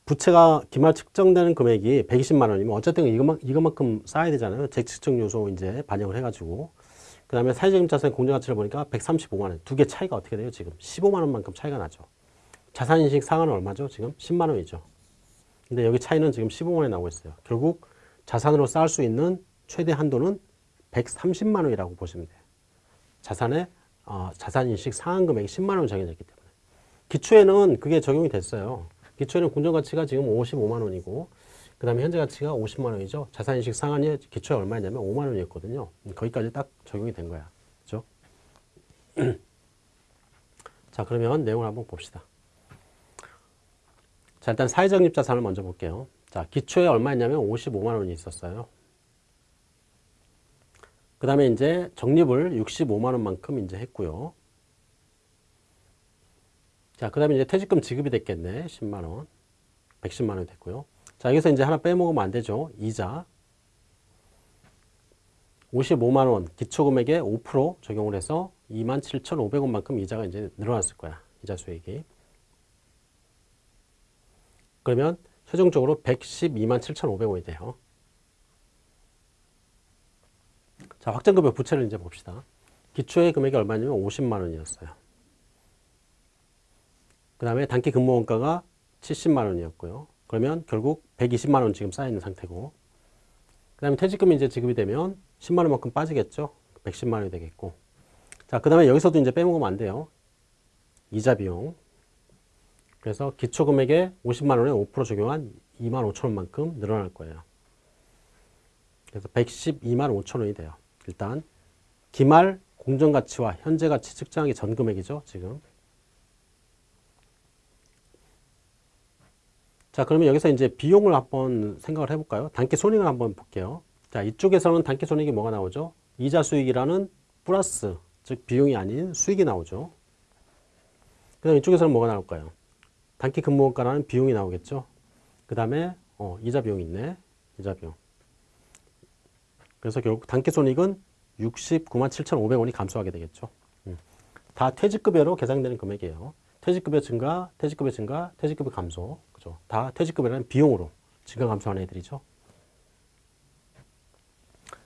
부채가 기말 측정되는 금액이 120만 원이면 어쨌든 이것만, 이것만큼 쌓아야 되잖아요. 재측정 요소 이제 반영을 해가지고. 그 다음에 사회적인 자산 공정가치를 보니까 135만 원. 두 개 차이가 어떻게 돼요? 지금 15만 원만큼 차이가 나죠. 자산인식 상한은 얼마죠? 지금 10만 원이죠. 근데 여기 차이는 지금 15만 원이 나오고 있어요. 결국 자산으로 쌓을 수 있는 최대 한도는 130만 원이라고 보시면 돼요. 자산의 어, 자산인식 상한 금액이 10만 원 정해졌기 때문에. 기초에는 그게 적용이 됐어요. 기초에는 공정가치가 지금 55만 원이고 그 다음에 현재 가치가 50만 원이죠. 자산인식 상한이 기초에 얼마냐면 5만 원이었거든요. 거기까지 딱 적용이 된 거야. 그죠? 자, 그러면 내용을 한번 봅시다. 자, 일단 사회적립 자산을 먼저 볼게요. 자, 기초에 얼마였냐면 55만 원이 있었어요. 그 다음에 이제 적립을 65만 원만큼 이제 했고요. 자, 그 다음에 이제 퇴직금 지급이 됐겠네. 10만 원. 110만 원 됐고요. 자, 여기서 이제 하나 빼먹으면 안 되죠. 이자. 55만 원 기초금액에 5% 적용을 해서 27,500원만큼 이자가 이제 늘어났을 거야. 이자 수익이. 그러면 최종적으로 112만 7,500원이 돼요. 자, 확정급여 부채를 이제 봅시다. 기초의 금액이 얼마냐면 50만 원이었어요. 그 다음에 단기 근무 원가가 70만 원이었고요. 그러면 결국 120만 원 지금 쌓여 있는 상태고 그 다음에 퇴직금이 이제 지급이 되면 10만 원만큼 빠지겠죠. 110만 원이 되겠고 자, 그 다음에 여기서도 이제 빼먹으면 안 돼요. 이자 비용 그래서 기초금액에 50만 원에 5% 적용한 2만 5천 원만큼 늘어날 거예요. 그래서 112만 5천 원이 돼요. 일단 기말 공정가치와 현재가치 측정하기 전 금액이죠. 지금. 자 그러면 여기서 이제 비용을 한번 생각을 해볼까요? 단기 손익을 한번 볼게요. 자 이쪽에서는 단기 손익이 뭐가 나오죠? 이자 수익이라는 플러스 즉 비용이 아닌 수익이 나오죠. 그 다음 이쪽에서는 뭐가 나올까요? 단기 근무원가라는 비용이 나오겠죠. 그 다음에 어, 이자 비용이 있네. 이자 비용. 그래서 결국 단기 손익은 69만 7,500원이 감소하게 되겠죠. 음. 다 퇴직급여로 계산되는 금액이에요. 퇴직급여 증가, 퇴직급여 증가, 퇴직급여 감소. 그죠? 다 퇴직급여라는 비용으로 증가 감소하는 애들이죠.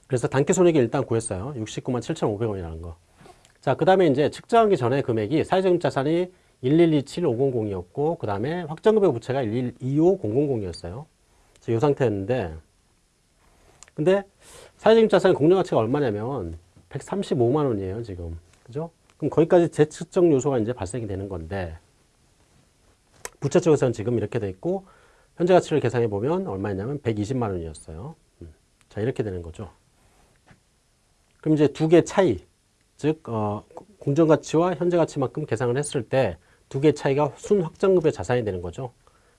그래서 단기 손익이 일단 구했어요. 69만 7,500원이라는 거. 자, 그 다음에 이제 측정하기 전에 금액이 사회적 자산이 1127500이었고 그 다음에 확정급여 부채가 1125000이었어요. 이 상태였는데 근데 사회적 자산의 공정가치가 얼마냐면 135만 원이에요 지금 그죠? 그럼 거기까지 재측정 요소가 이제 발생이 되는 건데 부채 쪽에서는 지금 이렇게 돼 있고 현재 가치를 계산해 보면 얼마였냐면 120만 원이었어요. 음. 자 이렇게 되는 거죠. 그럼 이제 두 개 차이 즉 어, 공정가치와 현재 가치만큼 계산을 했을 때 두 개 차이가 순 확정급의 자산이 되는 거죠.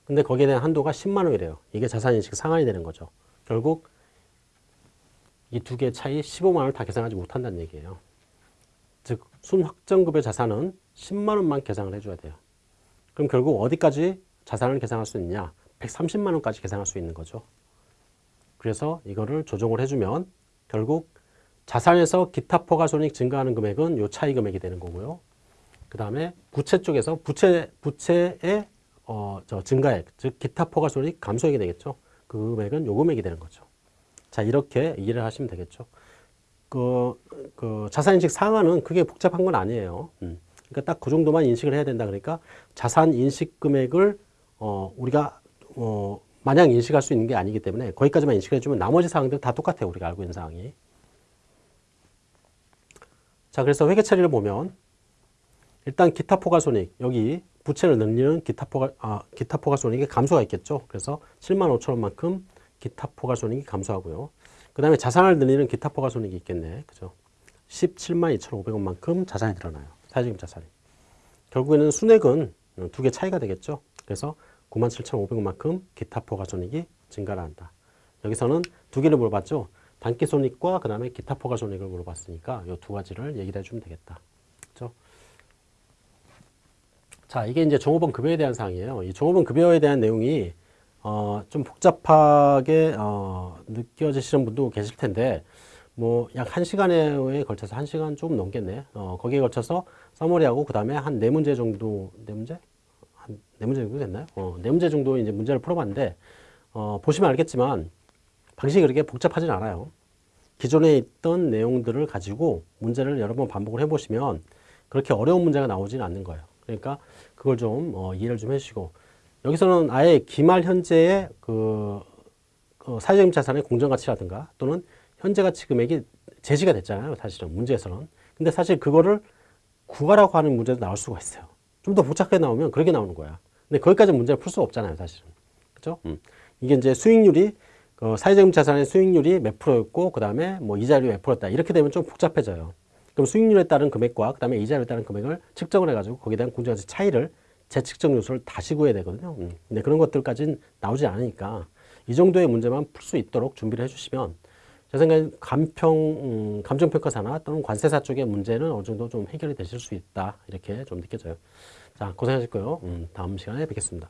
근데 거기에 대한 한도가 10만 원이래요. 이게 자산인식 상한이 되는 거죠. 결국 이 두개 차이 15만 원을 다 계산하지 못한다는 얘기예요. 즉 순확정급의 자산은 10만 원만 계산을 해줘야 돼요. 그럼 결국 어디까지 자산을 계산할 수 있냐? 130만 원까지 계산할 수 있는 거죠. 그래서 이거를 조정을 해주면 결국 자산에서 기타 포괄손익 증가하는 금액은 요 차이 금액이 되는 거고요. 그 다음에 부채 쪽에서 부채, 부채의 어, 저 증가액, 즉 기타 포괄손익 감소액이 되겠죠. 그 금액은 요 금액이 되는 거죠. 자, 이렇게 이해를 하시면 되겠죠. 그, 그 자산인식 상한은 그게 복잡한 건 아니에요. 음. 그러니까 딱 그 정도만 인식을 해야 된다 그러니까 자산 인식 금액을 어, 우리가 어, 마냥 인식할 수 있는 게 아니기 때문에 거기까지만 인식해 주면 나머지 사항들 다 똑같아요. 우리가 알고 있는 사항이. 자, 그래서 회계 처리를 보면 일단 기타 포괄손익 여기 부채를 늘리는 기타 포괄 아 기타 포괄손익의 감소가 있겠죠. 그래서 7만 5천 원만큼 기타 포괄손익이 감소하고요. 그 다음에 자산을 늘리는 기타 포괄손익이 있겠네. 그죠? 17만 2,500원만큼 자산이 늘어나요. 사회적인 자산이. 결국에는 순액은 두 개 차이가 되겠죠. 그래서 97,500원만큼 기타 포괄손익이 증가를 한다. 여기서는 두 개를 물어봤죠. 단기 손익과 그 다음에 기타 포괄손익을 물어봤으니까 이 두 가지를 얘기를 해주면 되겠다. 그렇죠? 자, 이게 이제 종업원 급여에 대한 사항이에요. 이 종업원 급여에 대한 내용이 어, 좀 복잡하게 어, 느껴지시는 분도 계실 텐데 뭐 약 한 시간에 걸쳐서 한 시간 조금 넘겠네. 어, 거기에 걸쳐서 서머리하고 그 다음에 한 네 문제 정도 네 문제 한 네 문제 정도 됐나요? 어, 네 문제 정도 이제 문제를 풀어 봤는데 어, 보시면 알겠지만 방식이 그렇게 복잡하진 않아요. 기존에 있던 내용들을 가지고 문제를 여러 번 반복을 해 보시면 그렇게 어려운 문제가 나오지는 않는 거예요. 그러니까 그걸 좀 어, 이해를 좀 해주시고 여기서는 아예 기말 현재의 그, 그 사회적인 자산의 공정가치라든가 또는 현재 가치 금액이 제시가 됐잖아요. 사실은 문제에서는. 근데 사실 그거를 구하라고 하는 문제도 나올 수가 있어요. 좀 더 복잡하게 나오면 그렇게 나오는 거야. 근데 거기까지 문제를 풀 수 없잖아요. 사실은. 그죠? 음. 이게 이제 수익률이 그 사회적인 자산의 수익률이 몇 프로였고 그 다음에 뭐 이자율이 몇 프로였다. 이렇게 되면 좀 복잡해져요. 그럼 수익률에 따른 금액과 그 다음에 이자율에 따른 금액을 측정을 해가지고 거기에 대한 공정가치 차이를 재측정 요소를 다시 구해야 되거든요. 음. 근데 그런 것들까지는 나오지 않으니까 이 정도의 문제만 풀 수 있도록 준비를 해주시면 제 생각엔 감평, 음, 감정평가사나 또는 관세사 쪽의 문제는 어느 정도 좀 해결이 되실 수 있다. 이렇게 좀 느껴져요. 자, 고생하셨고요. 음, 다음 시간에 뵙겠습니다.